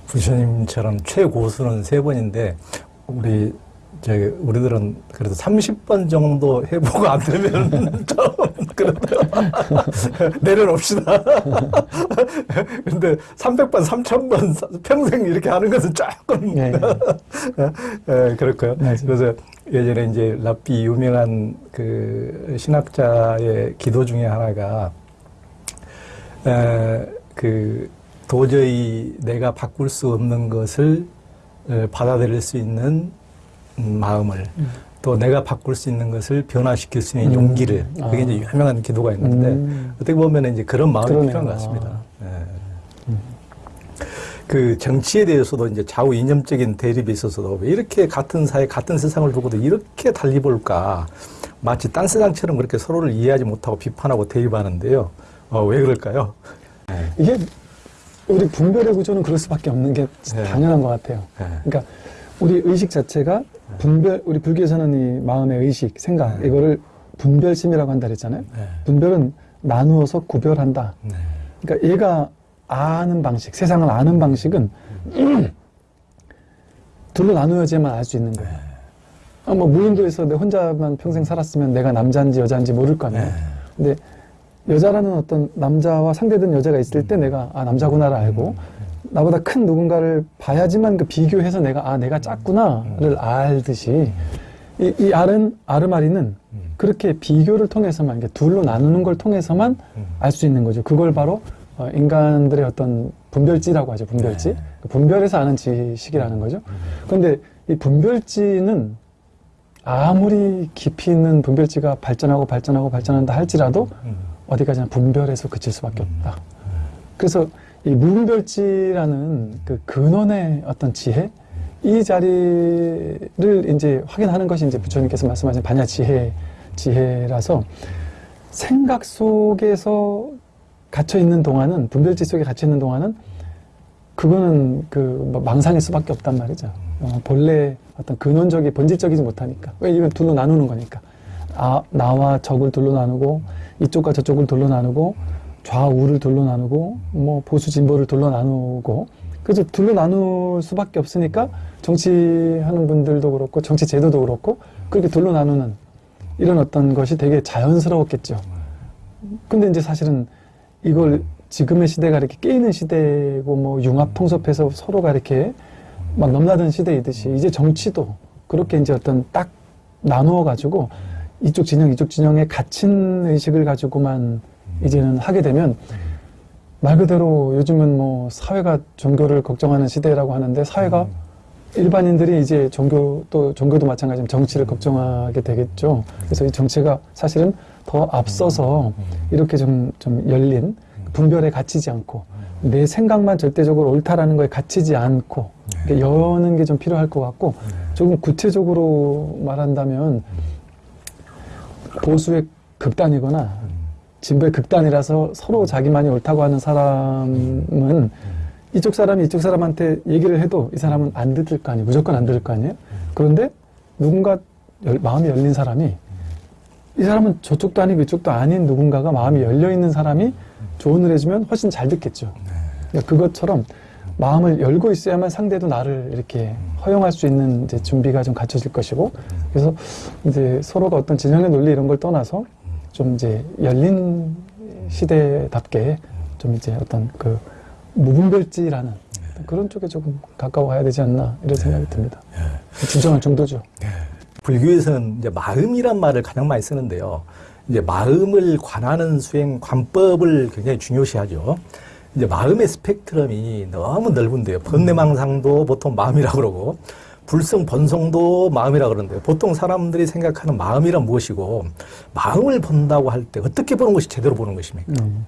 부처님처럼 최고수는 세 번인데 우리 저기 우리들은 그래도 30번 정도 해보고 안 되면 좀 그래도 내려놓읍시다. 근데 300번, 3000번 평생 이렇게 하는 것은 조금 예, 예, 그렇고요. 맞아요. 그래서 예전에 이제 랍비 유명한 그 신학자의 기도 중에 하나가 에, 그 도저히 내가 바꿀 수 없는 것을 에, 받아들일 수 있는 음, 마음을 또 내가 바꿀 수 있는 것을 변화시킬 수 있는 음. 용기를 그게 아. 이제 유명한 기도가 있는데 음. 어떻게 보면 이제 그런 마음이 그러네요. 필요한 것 같습니다. 아. 예. 그 정치에 대해서도 이제 좌우 이념적인 대립이 있어서도 왜 이렇게 같은 사회, 같은 세상을 두고도 이렇게 달리 볼까? 마치 딴 세상처럼 그렇게 서로를 이해하지 못하고 비판하고 대립하는데요. 어, 왜 그럴까요? 이게 우리 분별의 구조는 그럴 수밖에 없는 게 네. 당연한 것 같아요. 예. 그러니까 우리 의식 자체가 분별, 우리 불교에서는 이 마음의 의식, 생각, 네. 이거를 분별심이라고 한다 그랬잖아요. 네. 분별은 나누어서 구별한다. 네. 그러니까 얘가 아는 방식, 세상을 아는 방식은 둘로 나누어야지만 알 수 있는 거예요. 아, 뭐 무인도에서 내 혼자만 평생 살았으면 내가 남자인지 여자인지 모를 거 아니에요. 네. 근데 여자라는 어떤 남자와 상대된 여자가 있을 때 내가 아 남자구나를 알고 나보다 큰 누군가를 봐야지만 그 비교해서 내가 아 내가 작구나를 알듯이 이, 이 알은 아르마리는 음. 그렇게 비교를 통해서만 이게 둘로 나누는 걸 통해서만 음. 알수 있는 거죠. 그걸 바로 어, 인간들의 어떤 분별지라고 하죠. 분별지. 네. 그 분별에서 아는 지식이라는 거죠. 그런데 이 분별지는 아무리 깊이 있는 분별지가 발전하고 발전하고 발전한다 할지라도 음. 어디까지나 분별에서 그칠 수밖에 없다. 그래서 이 무분별지라는 그 근원의 어떤 지혜, 이 자리를 이제 확인하는 것이 이제 부처님께서 말씀하신 반야 지혜, 지혜라서 생각 속에서 갇혀 있는 동안은, 분별지 속에 갇혀 있는 동안은 그거는 그뭐 망상일 수밖에 없단 말이죠. 어, 본래 어떤 근원적이 본질적이지 못하니까. 왜 이건 둘로 나누는 거니까. 아, 나와 적을 둘로 나누고 이쪽과 저쪽을 둘로 나누고 좌우를 둘로 나누고 뭐 보수 진보를 둘로 나누고 그래서 둘로 나눌 수밖에 없으니까 정치하는 분들도 그렇고 정치 제도도 그렇고 그렇게 둘로 나누는 이런 어떤 것이 되게 자연스러웠겠죠. 근데 이제 사실은 이걸 지금의 시대가 이렇게 깨이는 시대고 뭐 융합 통섭해서 서로가 이렇게 막 넘나드는 시대이듯이 이제 정치도 그렇게 이제 어떤 딱 나누어 가지고 이쪽 진영 이쪽 진영에 갇힌 의식을 가지고만 이제는 하게 되면 말 그대로 요즘은 뭐 사회가 종교를 걱정하는 시대라고 하는데 사회가 일반인들이 이제 종교 또 종교도 마찬가지지만 정치를 걱정하게 되겠죠. 그래서 이 정치가 사실은 더 앞서서 이렇게 좀, 좀 열린 분별에 갇히지 않고 내 생각만 절대적으로 옳다라는 거에 갇히지 않고 이렇게 여는 게 좀 필요할 것 같고 조금 구체적으로 말한다면 보수의 극단이거나 진보의 극단이라서 서로 자기만이 옳다고 하는 사람은 이쪽 사람이 이쪽 사람한테 얘기를 해도 이 사람은 안 듣을 거 아니에요. 무조건 안 들을 거 아니에요. 그런데 누군가 열- 마음이 열린 사람이 이 사람은 저쪽도 아니고 이쪽도 아닌 누군가가 마음이 열려 있는 사람이 조언을 해주면 훨씬 잘 듣겠죠. 그러니까 그것처럼 마음을 열고 있어야만 상대도 나를 이렇게 허용할 수 있는 이제 준비가 좀 갖춰질 것이고 그래서 이제 서로가 어떤 진영의 논리 이런 걸 떠나서 좀 이제 열린 시대답게 좀 이제 어떤 그 무분별지라는 그런 쪽에 조금 가까워야 되지 않나 이런 생각이 듭니다. 진정한 정도죠. 불교에서는 이제 마음이란 말을 가장 많이 쓰는데요. 이제 마음을 관하는 수행 관법을 굉장히 중요시하죠. 이제 마음의 스펙트럼이 너무 넓은데요. 번뇌망상도 보통 마음이라고 그러고 불성 번성도 마음이라고 그러는데요. 보통 사람들이 생각하는 마음이란 무엇이고 마음을 본다고 할 때 어떻게 보는 것이 제대로 보는 것입니까? 음.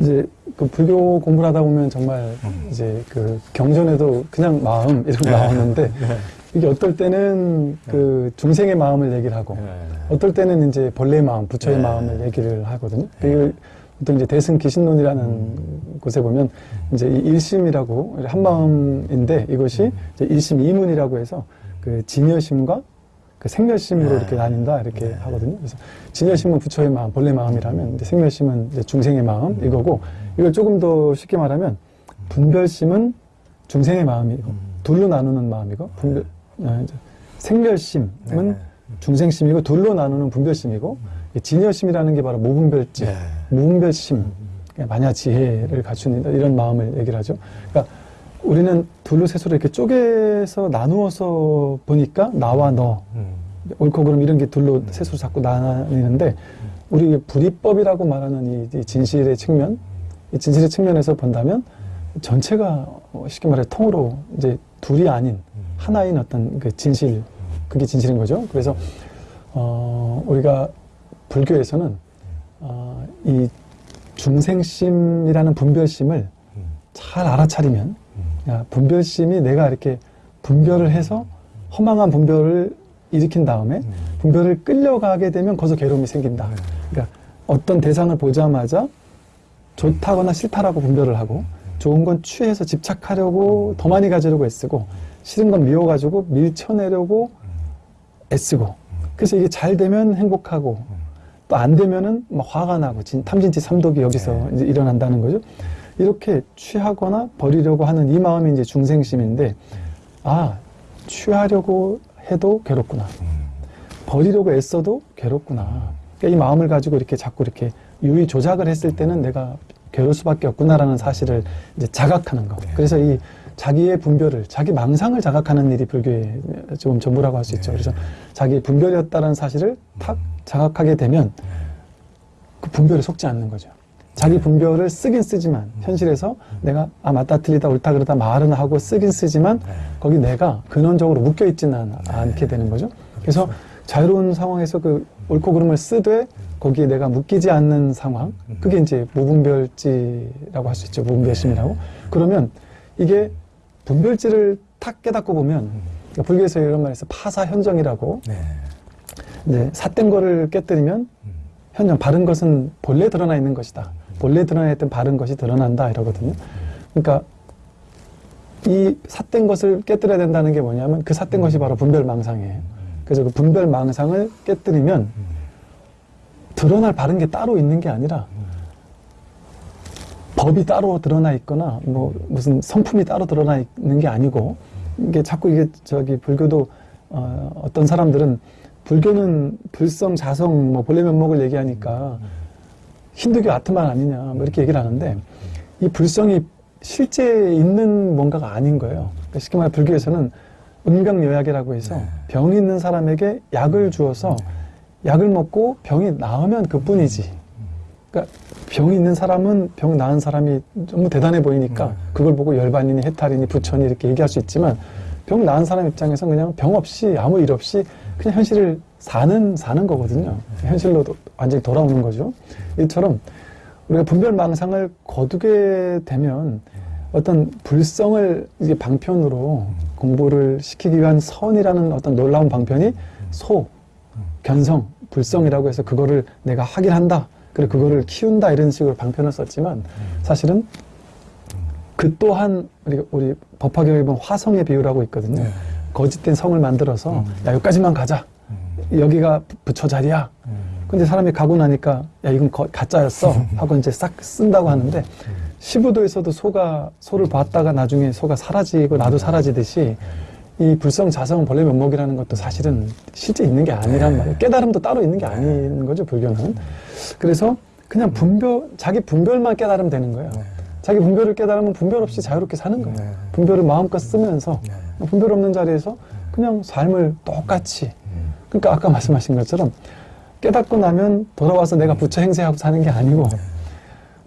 이제 그 불교 공부를 하다 보면 정말 음. 이제 그 경전에도 그냥 마음 거 네. 나오는데 이게 어떨 때는 그 중생의 마음을 얘기를 하고 어떨 때는 이제 본래의 마음, 부처의 네. 마음을 얘기를 하거든요. 이걸 보통 이제 대승 기신론이라는 곳에 보면 이제 이 일심이라고 한 마음인데 이것이 이제 일심 이문이라고 해서 그 진여심과 그 생멸심으로 네. 이렇게 나뉜다 이렇게 하거든요. 그래서 진여심은 부처의 마음, 본래 마음이라면 이제 생멸심은 이제 중생의 마음 이거고 이걸 조금 더 쉽게 말하면 분별심은 중생의 마음이고 둘로 나누는 마음이고 분별 아, 이제 생멸심은 네. 중생심이고 둘로 나누는 분별심이고 이 진여심이라는 게 바로 무분별지, 네. 무분별심, 만야 지혜를 갖춘 이런 마음을 얘기를 하죠. 그러니까 우리는 둘로 셋으로 이렇게 쪼개서 나누어서 보니까 나와 너, 음. 옳고 그름 이런 게 둘로 셋으로 자꾸 나뉘는데 우리 불이법이라고 말하는 이, 이 진실의 측면 이 진실의 측면에서 본다면 전체가 어, 쉽게 말해 통으로 이제 둘이 아닌 하나인 어떤 그 진실 그게 진실인 거죠. 그래서 어, 우리가 불교에서는 어, 이 중생심이라는 분별심을 잘 알아차리면 야, 분별심이 내가 이렇게 분별을 해서 허망한 분별을 일으킨 다음에 분별을 끌려가게 되면 거기서 괴로움이 생긴다. 그러니까 어떤 대상을 보자마자 좋다거나 싫다라고 분별을 하고 좋은 건 취해서 집착하려고 더 많이 가지려고 애쓰고 싫은 건 미워가지고 밀쳐내려고 애쓰고. 그래서 이게 잘 되면 행복하고 또 안 되면은 막 화가 나고 진, 탐진치 삼독이 여기서 이제 일어난다는 거죠. 이렇게 취하거나 버리려고 하는 이 마음이 이제 중생심인데 아 취하려고 해도 괴롭구나. 버리려고 애써도 괴롭구나. 그러니까 이 마음을 가지고 이렇게 자꾸 이렇게 유의 조작을 했을 때는 내가 괴로울 수밖에 없구나라는 사실을 이제 자각하는 거. 그래서 이 자기의 분별을, 자기 망상을 자각하는 일이 불교의 좀 전부라고 할 수 있죠. 그래서 자기 분별이었다는 사실을 탁 자각하게 되면 그 분별에 속지 않는 거죠. 자기 분별을 쓰긴 쓰지만 현실에서 내가 아 맞다 틀리다 옳다 그러다 말은 하고 쓰긴 쓰지만 거기 내가 근원적으로 묶여 있지는 않게 되는 거죠. 그래서 자유로운 상황에서 그 옳고 그름을 쓰되 거기에 내가 묶이지 않는 상황 그게 이제 무분별지라고 할 수 있죠. 무분별심이라고. 그러면 이게 분별지를 탁 깨닫고 보면 그러니까 불교에서 이런 말에서 파사현정이라고. 네. 이제 삿된 거를 깨뜨리면 현정 바른 것은 본래 드러나 있는 것이다. 본래 드러나 있던 바른 것이 드러난다 이러거든요. 그러니까 이 삿된 것을 깨뜨려야 된다는 게 뭐냐면 그 삿된 것이 바로 분별망상이에요. 그래서 그 분별망상을 깨뜨리면 드러날 바른 게 따로 있는 게 아니라 법이 따로 드러나 있거나 뭐 무슨 성품이 따로 드러나 있는 게 아니고 이게 자꾸 이게 저기 불교도 어, 어떤 사람들은 불교는 불성, 자성, 뭐 본래 면목을 얘기하니까 힌두교 아트만 아니냐 뭐 이렇게 얘기를 하는데 이 불성이 실제 있는 뭔가가 아닌 거예요. 그러니까 쉽게 말해 불교에서는 은병여약이라고 해서 병이 있는 사람에게 약을 주어서 약을 먹고 병이 나으면 그뿐이지. 그러니까 병이 있는 사람은 병 나은 사람이 너무 대단해 보이니까 그걸 보고 열반이니 해탈이니 부처니 이렇게 얘기할 수 있지만 병 나은 사람 입장에서 그냥 병 없이 아무 일 없이 그냥 현실을 사는 사는 거거든요. 현실로 도- 완전히 돌아오는 거죠. 이처럼 우리가 분별망상을 거두게 되면 어떤 불성을 이제 방편으로 공부를 시키기 위한 선이라는 어떤 놀라운 방편이 소, 견성, 불성이라고 해서 그거를 내가 하긴 한다. 그리고 그거를 키운다 이런 식으로 방편을 썼지만 사실은 그 또한 우리 우리 법화경에 보면 화성의 비유라고 있거든요. 거짓된 성을 만들어서 야 여기까지만 가자. 여기가 부- 부처 자리야. 근데 사람이 가고 나니까 야 이건 거- 가짜였어 하고 이제 싹 쓴다고 하는데 시부도에서도 소가 소를 봤다가 나중에 소가 사라지고 나도 사라지듯이 이 불성 자성 본래 면목이라는 것도 사실은 실제 있는 게 아니란 말이에요. 깨달음도 따로 있는 게 아닌 거죠 불교는. 그래서 그냥 분별 자기 분별만 깨달으면 되는 거예요. 자기 분별을 깨달으면 분별 없이 자유롭게 사는 거예요. 분별을 마음껏 쓰면서 분별 없는 자리에서 그냥 삶을 똑같이. 그러니까 아까 말씀하신 것처럼 깨닫고 나면 돌아와서 내가 부처 행세하고 사는 게 아니고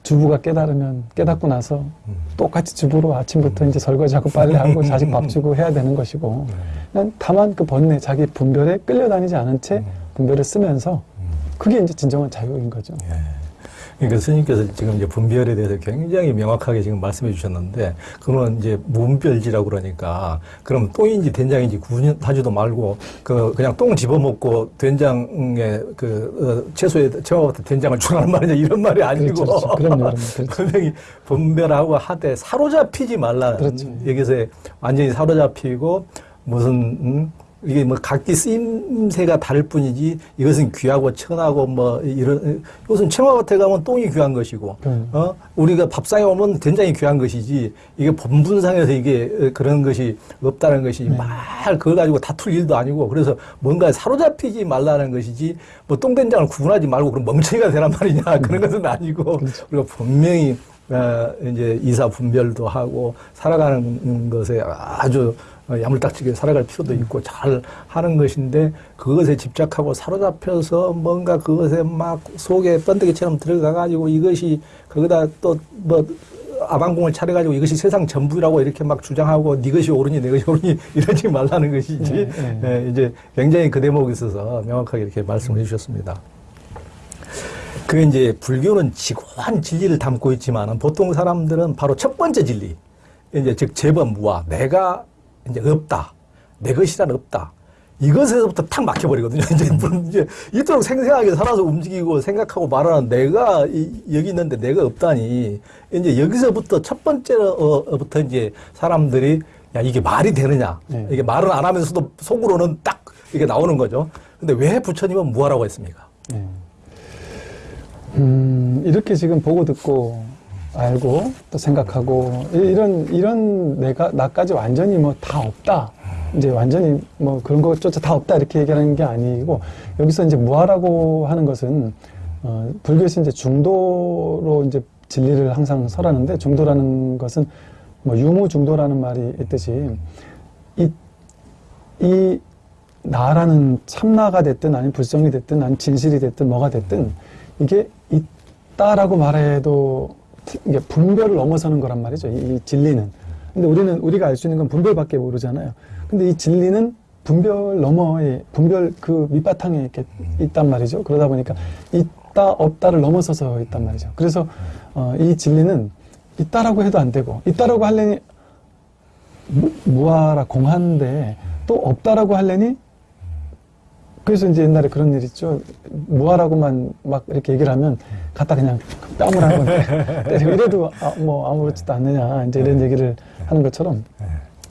주부가 깨달으면 깨닫고 나서 똑같이 주부로 아침부터 이제 설거지하고 빨래하고 자식 밥 주고 해야 되는 것이고 그냥 다만 그 번뇌 자기 분별에 끌려다니지 않은 채 분별을 쓰면서 그게 이제 진정한 자유인 거죠. 그러니까 스님께서 지금 이제 분별에 대해서 굉장히 명확하게 지금 말씀해 주셨는데, 그건 이제 무분별지라고 그러니까, 그럼 똥인지 된장인지 구분하지도 말고, 그, 그냥 똥 집어먹고 된장에 그, 어, 채소에 채워서 된장을 주라는 말이냐, 이런 말이 아니고. 그렇죠, 그렇죠. 그럼요, 그럼요. 그렇죠. 분명히 분별하고 하되 사로잡히지 말라. 그렇죠. 여기서 완전히 사로잡히고, 무슨, 음? 이게 뭐 각기 쓰임새가 다를 뿐이지 이것은 귀하고 천하고 뭐 이런 이것은 청와밭에 가면 똥이 귀한 것이고 음. 어 우리가 밥상에 오면 된장이 귀한 것이지 이게 본분상에서 이게 어, 그런 것이 없다는 것이 네. 말 그걸 가지고 다툴 일도 아니고 그래서 뭔가 사로잡히지 말라는 것이지 뭐 똥된장을 구분하지 말고 그럼 멍청이가 되란 말이냐 그런 것은 아니고 그렇죠. 우리가 분명히 어, 이제 이사 분별도 하고 살아가는 것에 아주 어, 야물딱지게 살아갈 필요도 있고 잘 하는 것인데 그것에 집착하고 사로잡혀서 뭔가 그것에 막 속에 번데기처럼 들어가 가지고 이것이 거기다 또 뭐 아방궁을 차려가지고 이것이 세상 전부라고 이렇게 막 주장하고 네 것이 옳으니 내 것이 옳으니 이러지 말라는 것이지 네, 네. 예, 이제 굉장히 그 대목에 있어서 명확하게 이렇게 말씀을 해주셨습니다. 그 이제 불교는 지고한 진리를 담고 있지만은 보통 사람들은 바로 첫 번째 진리, 이제 즉 재범무와 내가 이제 없다, 내 것이란 없다. 이것에서부터 탁 막혀버리거든요. 이제, 이제 이토록 생생하게 살아서 움직이고 생각하고 말하는 내가 이- 여기 있는데 내가 없다니 이제 여기서부터 첫 번째부터 이제 사람들이 야 이게 말이 되느냐 네. 이게 말은 안 하면서도 속으로는 딱 이게 나오는 거죠. 근데 왜 부처님은 무하라고 했습니까? 네. 음, 이렇게 지금 보고 듣고 알고 또 생각하고 이- 이런 이런 내가 나까지 완전히 뭐 다 없다. 이제 완전히 뭐 그런 것조차 다 없다 이렇게 얘기하는 게 아니고 여기서 이제 무아라고 하는 것은 어, 불교에서 이제 중도로 이제 진리를 항상 설하는데 중도라는 것은 뭐 유무 중도라는 말이 있듯이 이, 이 나라는 참나가 됐든 아니면 불성이 됐든 아니면 진실이 됐든 뭐가 됐든 이게 있다라고 말해도 이게 분별을 넘어서는 거란 말이죠. 이, 이 진리는. 근데 우리는 우리가 알 수 있는 건 분별밖에 모르잖아요. 근데 이 진리는 분별 너머에 분별 그 밑바탕에 이렇게 있단 말이죠. 그러다 보니까 있다 없다를 넘어서서 있단 말이죠. 그래서 어, 이 진리는 있다라고 해도 안 되고 있다라고 하려니 무- 무아라 공한데 또 없다라고 하려니 그래서 이제 옛날에 그런 일 있죠. 무아라고만 막 이렇게 얘기를 하면 갖다 그냥 뺨을 한번 때리고 이래도 아, 뭐 아무렇지도 않느냐 이제 이런 얘기를 하는 것처럼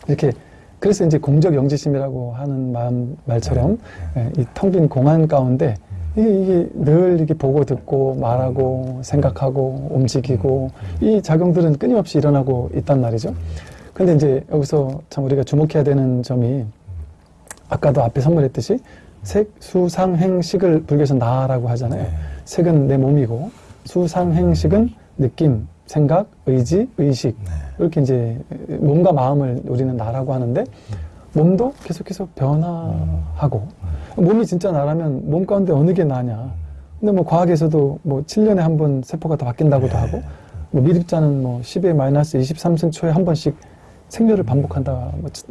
이렇게 그래서 이제 공적 영지심이라고 하는 마음 말처럼 예, 이텅 빈 공안 가운데 이게, 이게 늘 이렇게 보고 듣고 말하고 생각하고 움직이고 이 작용들은 끊임없이 일어나고 있단 말이죠. 근데 이제 여기서 참 우리가 주목해야 되는 점이 아까도 앞에 선물했듯이 색, 수, 상, 행, 식을 불교에서 나라고 하잖아요. 색은 내 몸이고 수 상, 행 식은 느낌, 생각, 의지, 의식. 이렇게 이제 몸과 마음을 우리는 나라고 하는데 몸도 계속해서 변화하고 몸이 진짜 나라면 몸 가운데 어느 게 나냐. 근데 뭐 과학에서도 뭐 7년에 한 번 세포가 더 바뀐다고도 하고 뭐 미립자는 뭐 10의 마이너스 23승 초에 한 번씩 생멸을 반복한다. 뭐 치-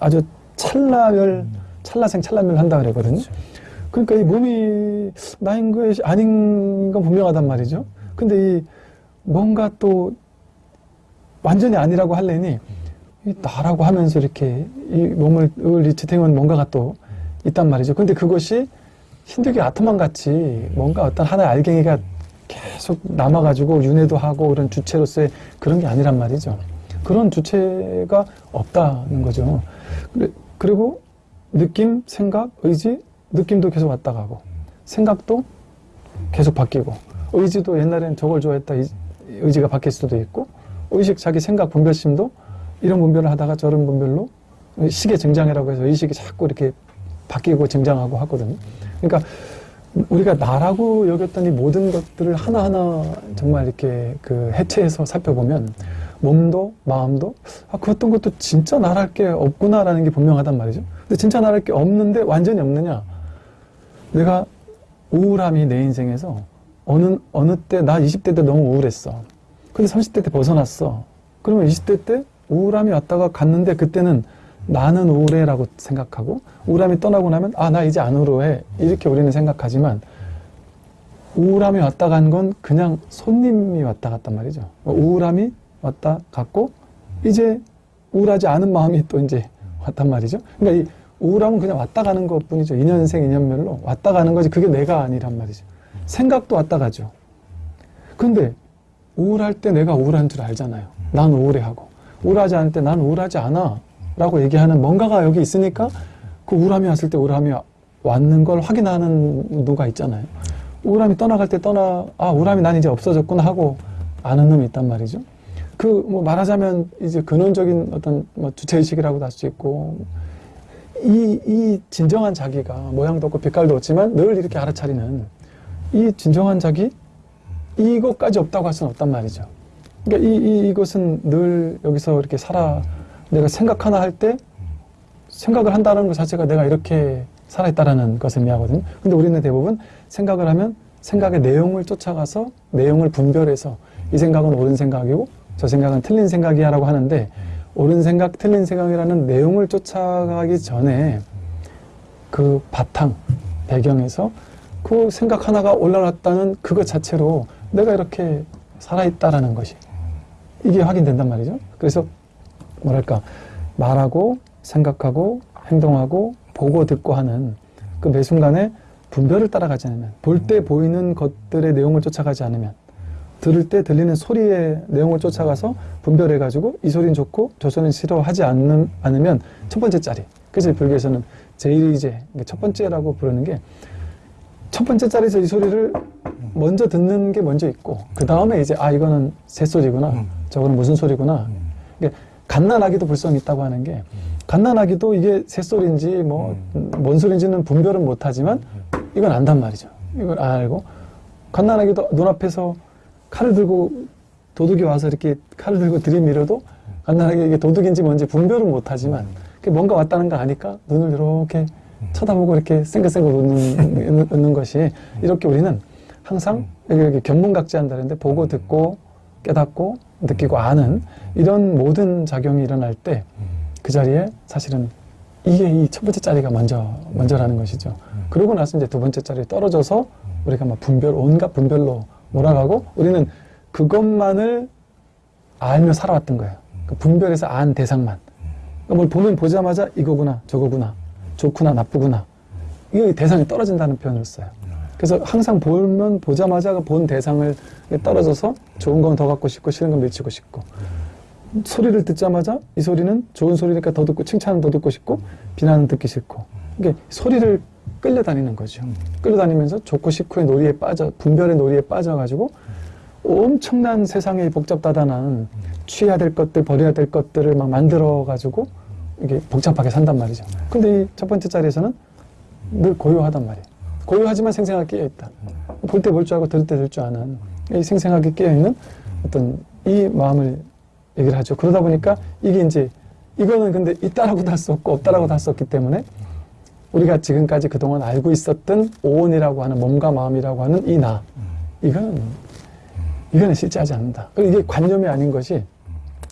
아주 찰나멸 찰나생 찰나멸 한다 그러거든요 그러니까 이 몸이 나인 것이 아닌 건 분명하단 말이죠 근데 이 뭔가 또 완전히 아니라고 할래니 이 나라고 하면서 이렇게 이 몸을 을 지탱은 뭔가가 또 있단 말이죠. 근데 그것이 신득의 아토만 같이 뭔가 어떤 하나의 알갱이가 계속 남아가지고 윤회도 하고 그런 주체로서의 그런 게 아니란 말이죠. 그런 주체가 없다는 거죠. 그리고 느낌, 생각, 의지, 느낌도 계속 왔다 가고 생각도 계속 바뀌고 의지도 옛날엔 저걸 좋아했다 이- 의지가 바뀔 수도 있고 의식 자기 생각 분별심도 이런 분별을 하다가 저런 분별로 시계 증장이라고 해서 의식이 자꾸 이렇게 바뀌고 증장하고 하거든요. 그러니까 우리가 나라고 여겼던 이 모든 것들을 하나하나 정말 이렇게 그 해체해서 살펴보면 몸도 마음도 아, 그 어떤 것도 진짜 나랄 게 없구나라는 게 분명하단 말이죠. 근데 진짜 나랄 게 없는데 완전히 없느냐? 내가 우울함이 내 인생에서 어느 어느 때 나 20대 때 너무 우울했어. 근데 30대 때 벗어났어. 그러면 20대 때 우울함이 왔다가 갔는데 그때는 나는 우울해 라고 생각하고 우울함이 떠나고 나면 아 나 이제 안 우울해 이렇게 우리는 생각하지만 우울함이 왔다 간 건 그냥 손님이 왔다 갔단 말이죠. 우울함이 왔다 갔고 이제 우울하지 않은 마음이 또 이제 왔단 말이죠. 그러니까 이 우울함은 그냥 왔다 가는 것 뿐이죠. 인연생 인연멸로 왔다 가는 거지 그게 내가 아니란 말이죠. 생각도 왔다 가죠. 근데 우울할 때 내가 우울한 줄 알잖아요. 난 우울해하고 우울하지 않을 때 난 우울하지 않아 라고 얘기하는 뭔가가 여기 있으니까 그 우울함이 왔을 때 우울함이 왔는 걸 확인하는 누가 있잖아요. 우울함이 떠나갈 때 떠나 아 우울함이 난 이제 없어졌구나 하고 아는 놈이 있단 말이죠. 그 뭐 말하자면 이제 근원적인 어떤 뭐 주체의식이라고도 할 수 있고 이, 이 진정한 자기가 모양도 없고 빛깔도 없지만 늘 이렇게 알아차리는 이 진정한 자기 이것까지 없다고 할 수는 없단 말이죠. 그러니까 이, 이, 이것은 늘 여기서 이렇게 살아 내가 생각 하나 할 때 생각을 한다는 것 자체가 내가 이렇게 살아있다라는 것을 의미하거든요. 근데 우리는 대부분 생각을 하면 생각의 내용을 쫓아가서 내용을 분별해서 이 생각은 옳은 생각이고 저 생각은 틀린 생각이야 라고 하는데 옳은 생각, 틀린 생각이라는 내용을 쫓아가기 전에 그 바탕, 배경에서 그 생각 하나가 올라왔다는 그것 자체로 내가 이렇게 살아있다라는 것이 이게 확인된단 말이죠. 그래서 뭐랄까 말하고 생각하고 행동하고 보고 듣고 하는 그 매 순간에 분별을 따라가지 않으면 볼 때 보이는 것들의 내용을 쫓아가지 않으면 들을 때 들리는 소리의 내용을 쫓아가서 분별해 가지고 이 소리는 좋고 저 소리는 싫어하지 않는, 않으면 첫 번째 짜리 그래서 불교에서는 제일이제 첫 번째라고 부르는 게 첫 번째 자리에서 이 소리를 먼저 듣는 게 먼저 있고 그 다음에 이제 아 이거는 새소리구나. 저거는 무슨 소리구나. 이게 갓난아기도 불성이 있다고 하는 게 갓난아기도 이게 새소리인지 뭐뭔 소리인지는 분별은 못하지만 이건 안단 말이죠. 이걸 알고 갓난아기도 눈앞에서 칼을 들고 도둑이 와서 이렇게 칼을 들고 들이밀어도 갓난아기 이게 도둑인지 뭔지 분별은 못하지만 그게 뭔가 왔다는 거 아니까 눈을 이렇게 쳐다보고 이렇게 생글생글 웃는, 웃는 것이 이렇게 우리는 항상 이렇게 견문각지 한다는데 보고 듣고 깨닫고 느끼고 아는 이런 모든 작용이 일어날 때 그 자리에 사실은 이게 이 첫 번째 자리가 먼저 먼저라는 것이죠. 그러고 나서 이제 두 번째 자리에 떨어져서 우리가 막 분별 온갖 분별로 몰아가고 우리는 그것만을 알며 살아왔던 거예요. 그 분별해서 안 대상만. 그러니까 뭘 보면 보자마자 이거구나 저거구나 좋구나 나쁘구나 이게 대상이 떨어진다는 표현을 써요. 그래서 항상 보면 보자마자 본 대상을 떨어져서 좋은 건 더 갖고 싶고 싫은 건 밀치고 싶고 소리를 듣자마자 이 소리는 좋은 소리니까 더 듣고 칭찬은 더 듣고 싶고 비난은 듣기 싫고 이게 소리를 끌려다니는 거죠. 끌려다니면서 좋고 싫고의 놀이에 빠져 분별의 놀이에 빠져가지고 엄청난 세상의 복잡다단한 취해야 될 것들 버려야 될 것들을 막 만들어 가지고 이게 복잡하게 산단 말이죠. 근데 이 첫 번째 자리에서는 늘 고요하단 말이에요. 고요하지만 생생하게 깨어 있다. 볼 때 볼 줄 알고 들을 때 들을 줄 아는 이 생생하게 깨어 있는 어떤 이 마음을 얘기를 하죠. 그러다 보니까 이게 이제 이거는 근데 있다라고도 할수 없고 없다라고도 할수 없기 때문에 우리가 지금까지 그동안 알고 있었던 오온이라고 하는 몸과 마음이라고 하는 이 나 이거는 이거는 실제하지 않는다. 이게 관념이 아닌 것이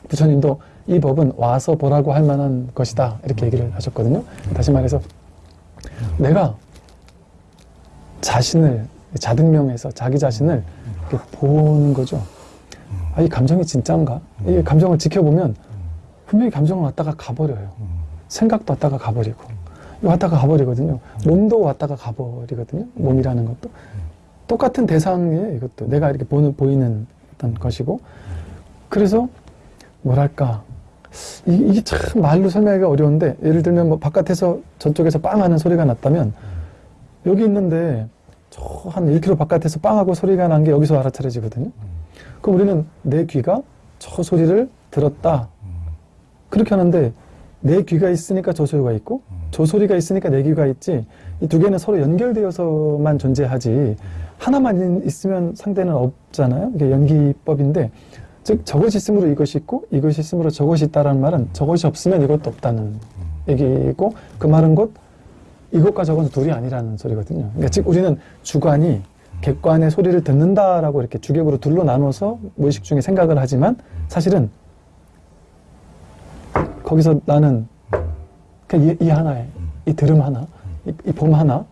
부처님도 이 법은 와서 보라고 할 만한 것이다 이렇게 얘기를 하셨거든요. 다시 말해서 내가 자신을 자등명해서 자기 자신을 이렇게 보는 거죠. 아, 이 감정이 진짜인가? 이 감정을 지켜보면 분명히 감정은 왔다가 가버려요. 생각도 왔다가 가버리고 왔다가 가버리거든요. 몸도 왔다가 가버리거든요. 몸이라는 것도 똑같은 대상이에요. 이것도 내가 이렇게 보는 보이는 어떤 것이고 그래서 뭐랄까 이- 이게 참 말로 설명하기가 어려운데 예를 들면 뭐 바깥에서 저쪽에서 빵 하는 소리가 났다면 여기 있는데 저 한 1km 바깥에서 빵하고 소리가 난 게 여기서 알아차려지거든요. 그럼 우리는 내 귀가 저 소리를 들었다. 그렇게 하는데 내 귀가 있으니까 저 소리가 있고 저 소리가 있으니까 내 귀가 있지. 이 두 개는 서로 연결되어서만 존재하지. 하나만 있으면 상대는 없잖아요. 이게 연기법인데 즉 저것이 있으므로 이것이 있고 이것이 있으므로 저것이 있다라는 말은 저것이 없으면 이것도 없다는 얘기고 그 말은 곧 이것과 저것은 둘이 아니라는 소리거든요. 그러니까 즉 우리는 주관이 객관의 소리를 듣는다라고 이렇게 주객으로 둘로 나눠서 무의식 중에 생각을 하지만 사실은 거기서 나는 그냥 이, 이 하나에 이 들음 하나, 이, 이봄 하나,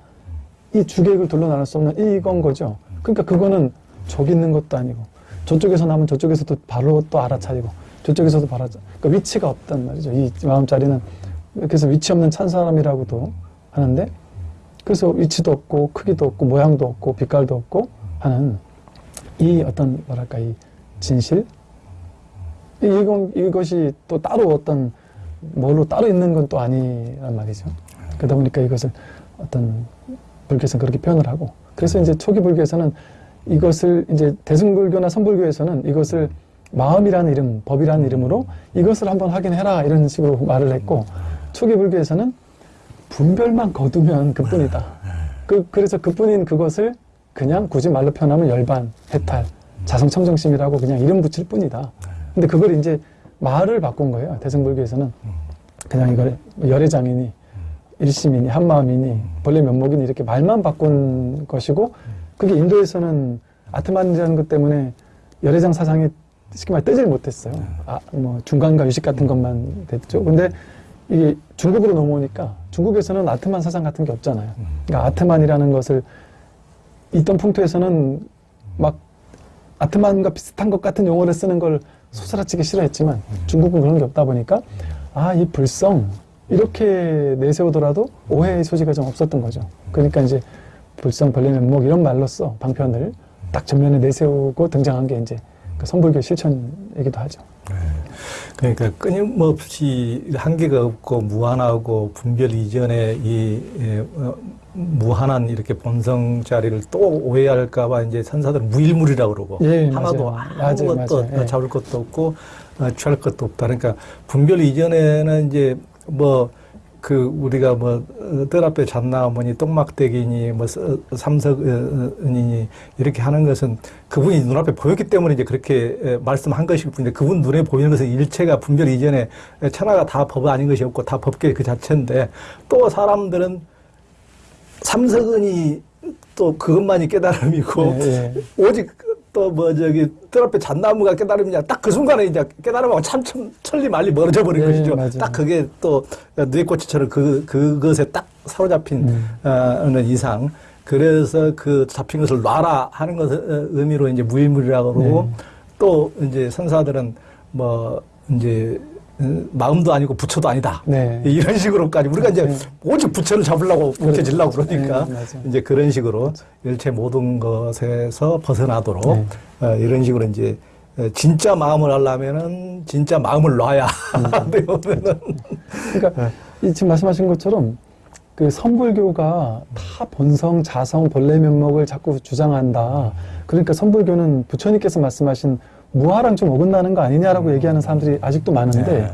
이 주객을 둘로 나눌 수 없는 이건 거죠. 그러니까 그거는 저기 있는 것도 아니고 저쪽에서 나면 저쪽에서도 바로 또 알아차리고 저쪽에서도 바로 그러니까 위치가 없단 말이죠. 이 마음자리는 그래서 위치 없는 찬 사람이라고도 하는데 그래서 위치도 없고 크기도 없고 모양도 없고 빛깔도 없고 하는 이 어떤 뭐랄까 이 진실 이- 이건 이것이 또 따로 어떤 뭘로 따로 있는 건 또 아니란 말이죠. 그러다 보니까 이것을 어떤 불교에서는 그렇게 표현을 하고 그래서 이제 초기 불교에서는 이것을 이제 대승불교나 선불교에서는 이것을 마음이라는 이름, 법이라는 이름으로 이것을 한번 확인해라 이런 식으로 말을 했고 초기 불교에서는 분별만 거두면 그뿐이다. 그, 그래서 그뿐인 그것을 그냥 굳이 말로 표현하면 열반, 해탈, 자성청정심이라고 그냥 이름 붙일 뿐이다. 근데 그걸 이제 말을 바꾼 거예요. 대승불교에서는. 그냥 이걸 열애장이니 일심이니 한마음이니 본래 면목이니 이렇게 말만 바꾼 것이고 그게 인도에서는 아트만이라는 것 때문에 열애장 사상이 쉽게 말해 뜨질 못했어요. 아, 뭐 중간과 유식 같은 것만 됐죠. 근데 이게 중국으로 넘어오니까 중국에서는 아트만 사상 같은 게 없잖아요. 그러니까 아트만이라는 것을 있던 풍토에서는 막 아트만과 비슷한 것 같은 용어를 쓰는 걸 소스라치게 싫어했지만 중국은 그런 게 없다 보니까 아, 이 불성 이렇게 내세우더라도 오해의 소지가 좀 없었던 거죠. 그러니까 이제 불성, 벌레 면목 이런 말로써 방편을 딱 전면에 내세우고 등장한 게 이제 그 선불교 실천이기도 하죠. 그러니까 끊임없이 한계가 없고 무한하고 분별 이전에 이 예, 어, 무한한 이렇게 본성 자리를 또 오해할까봐 이제 선사들은 무일물이라고 그러고 예, 하나도 맞아요. 아무것도 맞아요, 맞아요. 잡을 것도 없고 어, 취할 것도 없다. 그러니까 분별 이전에는 이제 뭐 그 우리가 뭐뜰 앞에 잣나무니 똥막대기니 뭐 서- 삼석은이니 이렇게 하는 것은 그분이 눈앞에 보였기 때문에 이제 그렇게 에, 말씀한 것일 뿐인데 그분 눈에 보이는 것은 일체가 분별 이전에 천하가 다 법 아닌 것이 없고 다 법계 그 자체인데 또 사람들은 삼석은이 또 그것만이 깨달음이고 예, 예. 오직 또 뭐 저기 뜰 앞에 잣나무가 깨달음이냐 딱 그 순간에 이제 깨달음하고 참, 참 천리 말리 멀어져 버린 예, 것이죠. 맞아요. 딱 그게 또 뇌꼬치처럼 그 그것에 딱 사로잡힌 음. 어, 는 이상 그래서 그 잡힌 것을 놔라 하는 것을 어, 의미로 이제 무일물이라고 그러고 네. 또 이제 선사들은 뭐 이제 어, 마음도 아니고 부처도 아니다. 네. 이런 식으로까지 우리가 이제 네. 오직 부처를 잡으려고 부처질라고 그러니까 네. 이제 그런 식으로 일체 모든 것에서 벗어나도록 네. 어, 이런 식으로 이제 어, 진짜 마음을 하려면은 진짜 마음을 놔야 음. 되면은 그러니까 이 지금 말씀하신 것처럼 그 선불교가 다 본성, 자성, 본래 면목을 자꾸 주장한다. 그러니까 선불교는 부처님께서 말씀하신 무아랑 좀 어긋나는 거 아니냐라고 얘기하는 사람들이 아직도 많은데 네.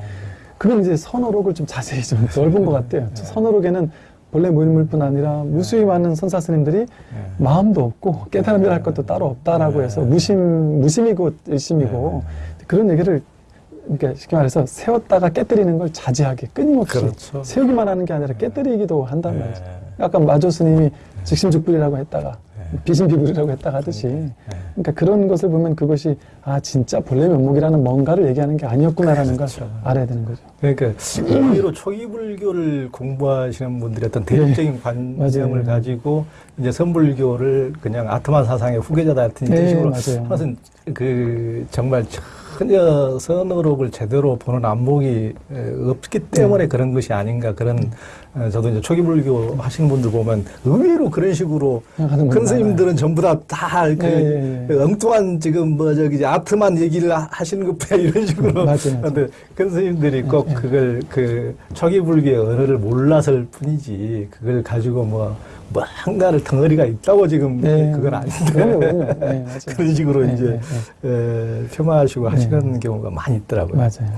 그건 이제 선어록을 좀 자세히 좀 넓은 것 같아요. 선어록에는 본래 무일물뿐 아니라 무수히 많은 선사 스님들이 마음도 없고 깨달음이라 할 것도 따로 없다라고 네. 해서 무심 무심이고 일심이고 그런 얘기를 그러니까 쉽게 말해서 세웠다가 깨뜨리는 걸 자제하게 끊임없이 그렇죠. 세우기만 하는 게 아니라 깨뜨리기도 한단 네. 말이죠. 아까 마조 스님이 즉심즉불이라고 했다가 네. 비심비불이라고 했다가 하듯이 그러니까 그런 것을 보면 그것이 아 진짜 본래 면목이라는 뭔가를 얘기하는 게 아니었구나라는 그렇죠. 걸 알아야 되는 거죠. 그러니까 오히려 초기 불교를 공부하시는 분들이 어떤 대립적인 관점을 맞아요. 가지고 이제 선불교를 그냥 아트만 사상의 후계자다 같은 네, 식으로 맞아요. 하여튼 그 정말 전혀 선어록을 제대로 보는 안목이 에, 없기 때문에 그런 것이 아닌가 그런 어, 저도 이제 초기 불교 하시는 분들 보면 의외로 그런 식으로 큰 스님들은 전부 다다그 예, 예, 예. 엉뚱한 지금 뭐 저기 아트만 얘기를 하- 하시는 것뿐 이런 식으로 맞아요. 근데 큰 스님들이 꼭 예, 예. 그걸 그 초기 불교의 언어를 몰라서일 뿐이지 그걸 가지고 뭐 뭔가를 덩어리가 있다고 지금 네. 그건 아닌데 그럼요, 그럼요. 네. 그런 식으로 네, 이제 네, 에, 폄하하시고 하시는 경우가 많이 있더라고요. 맞아요.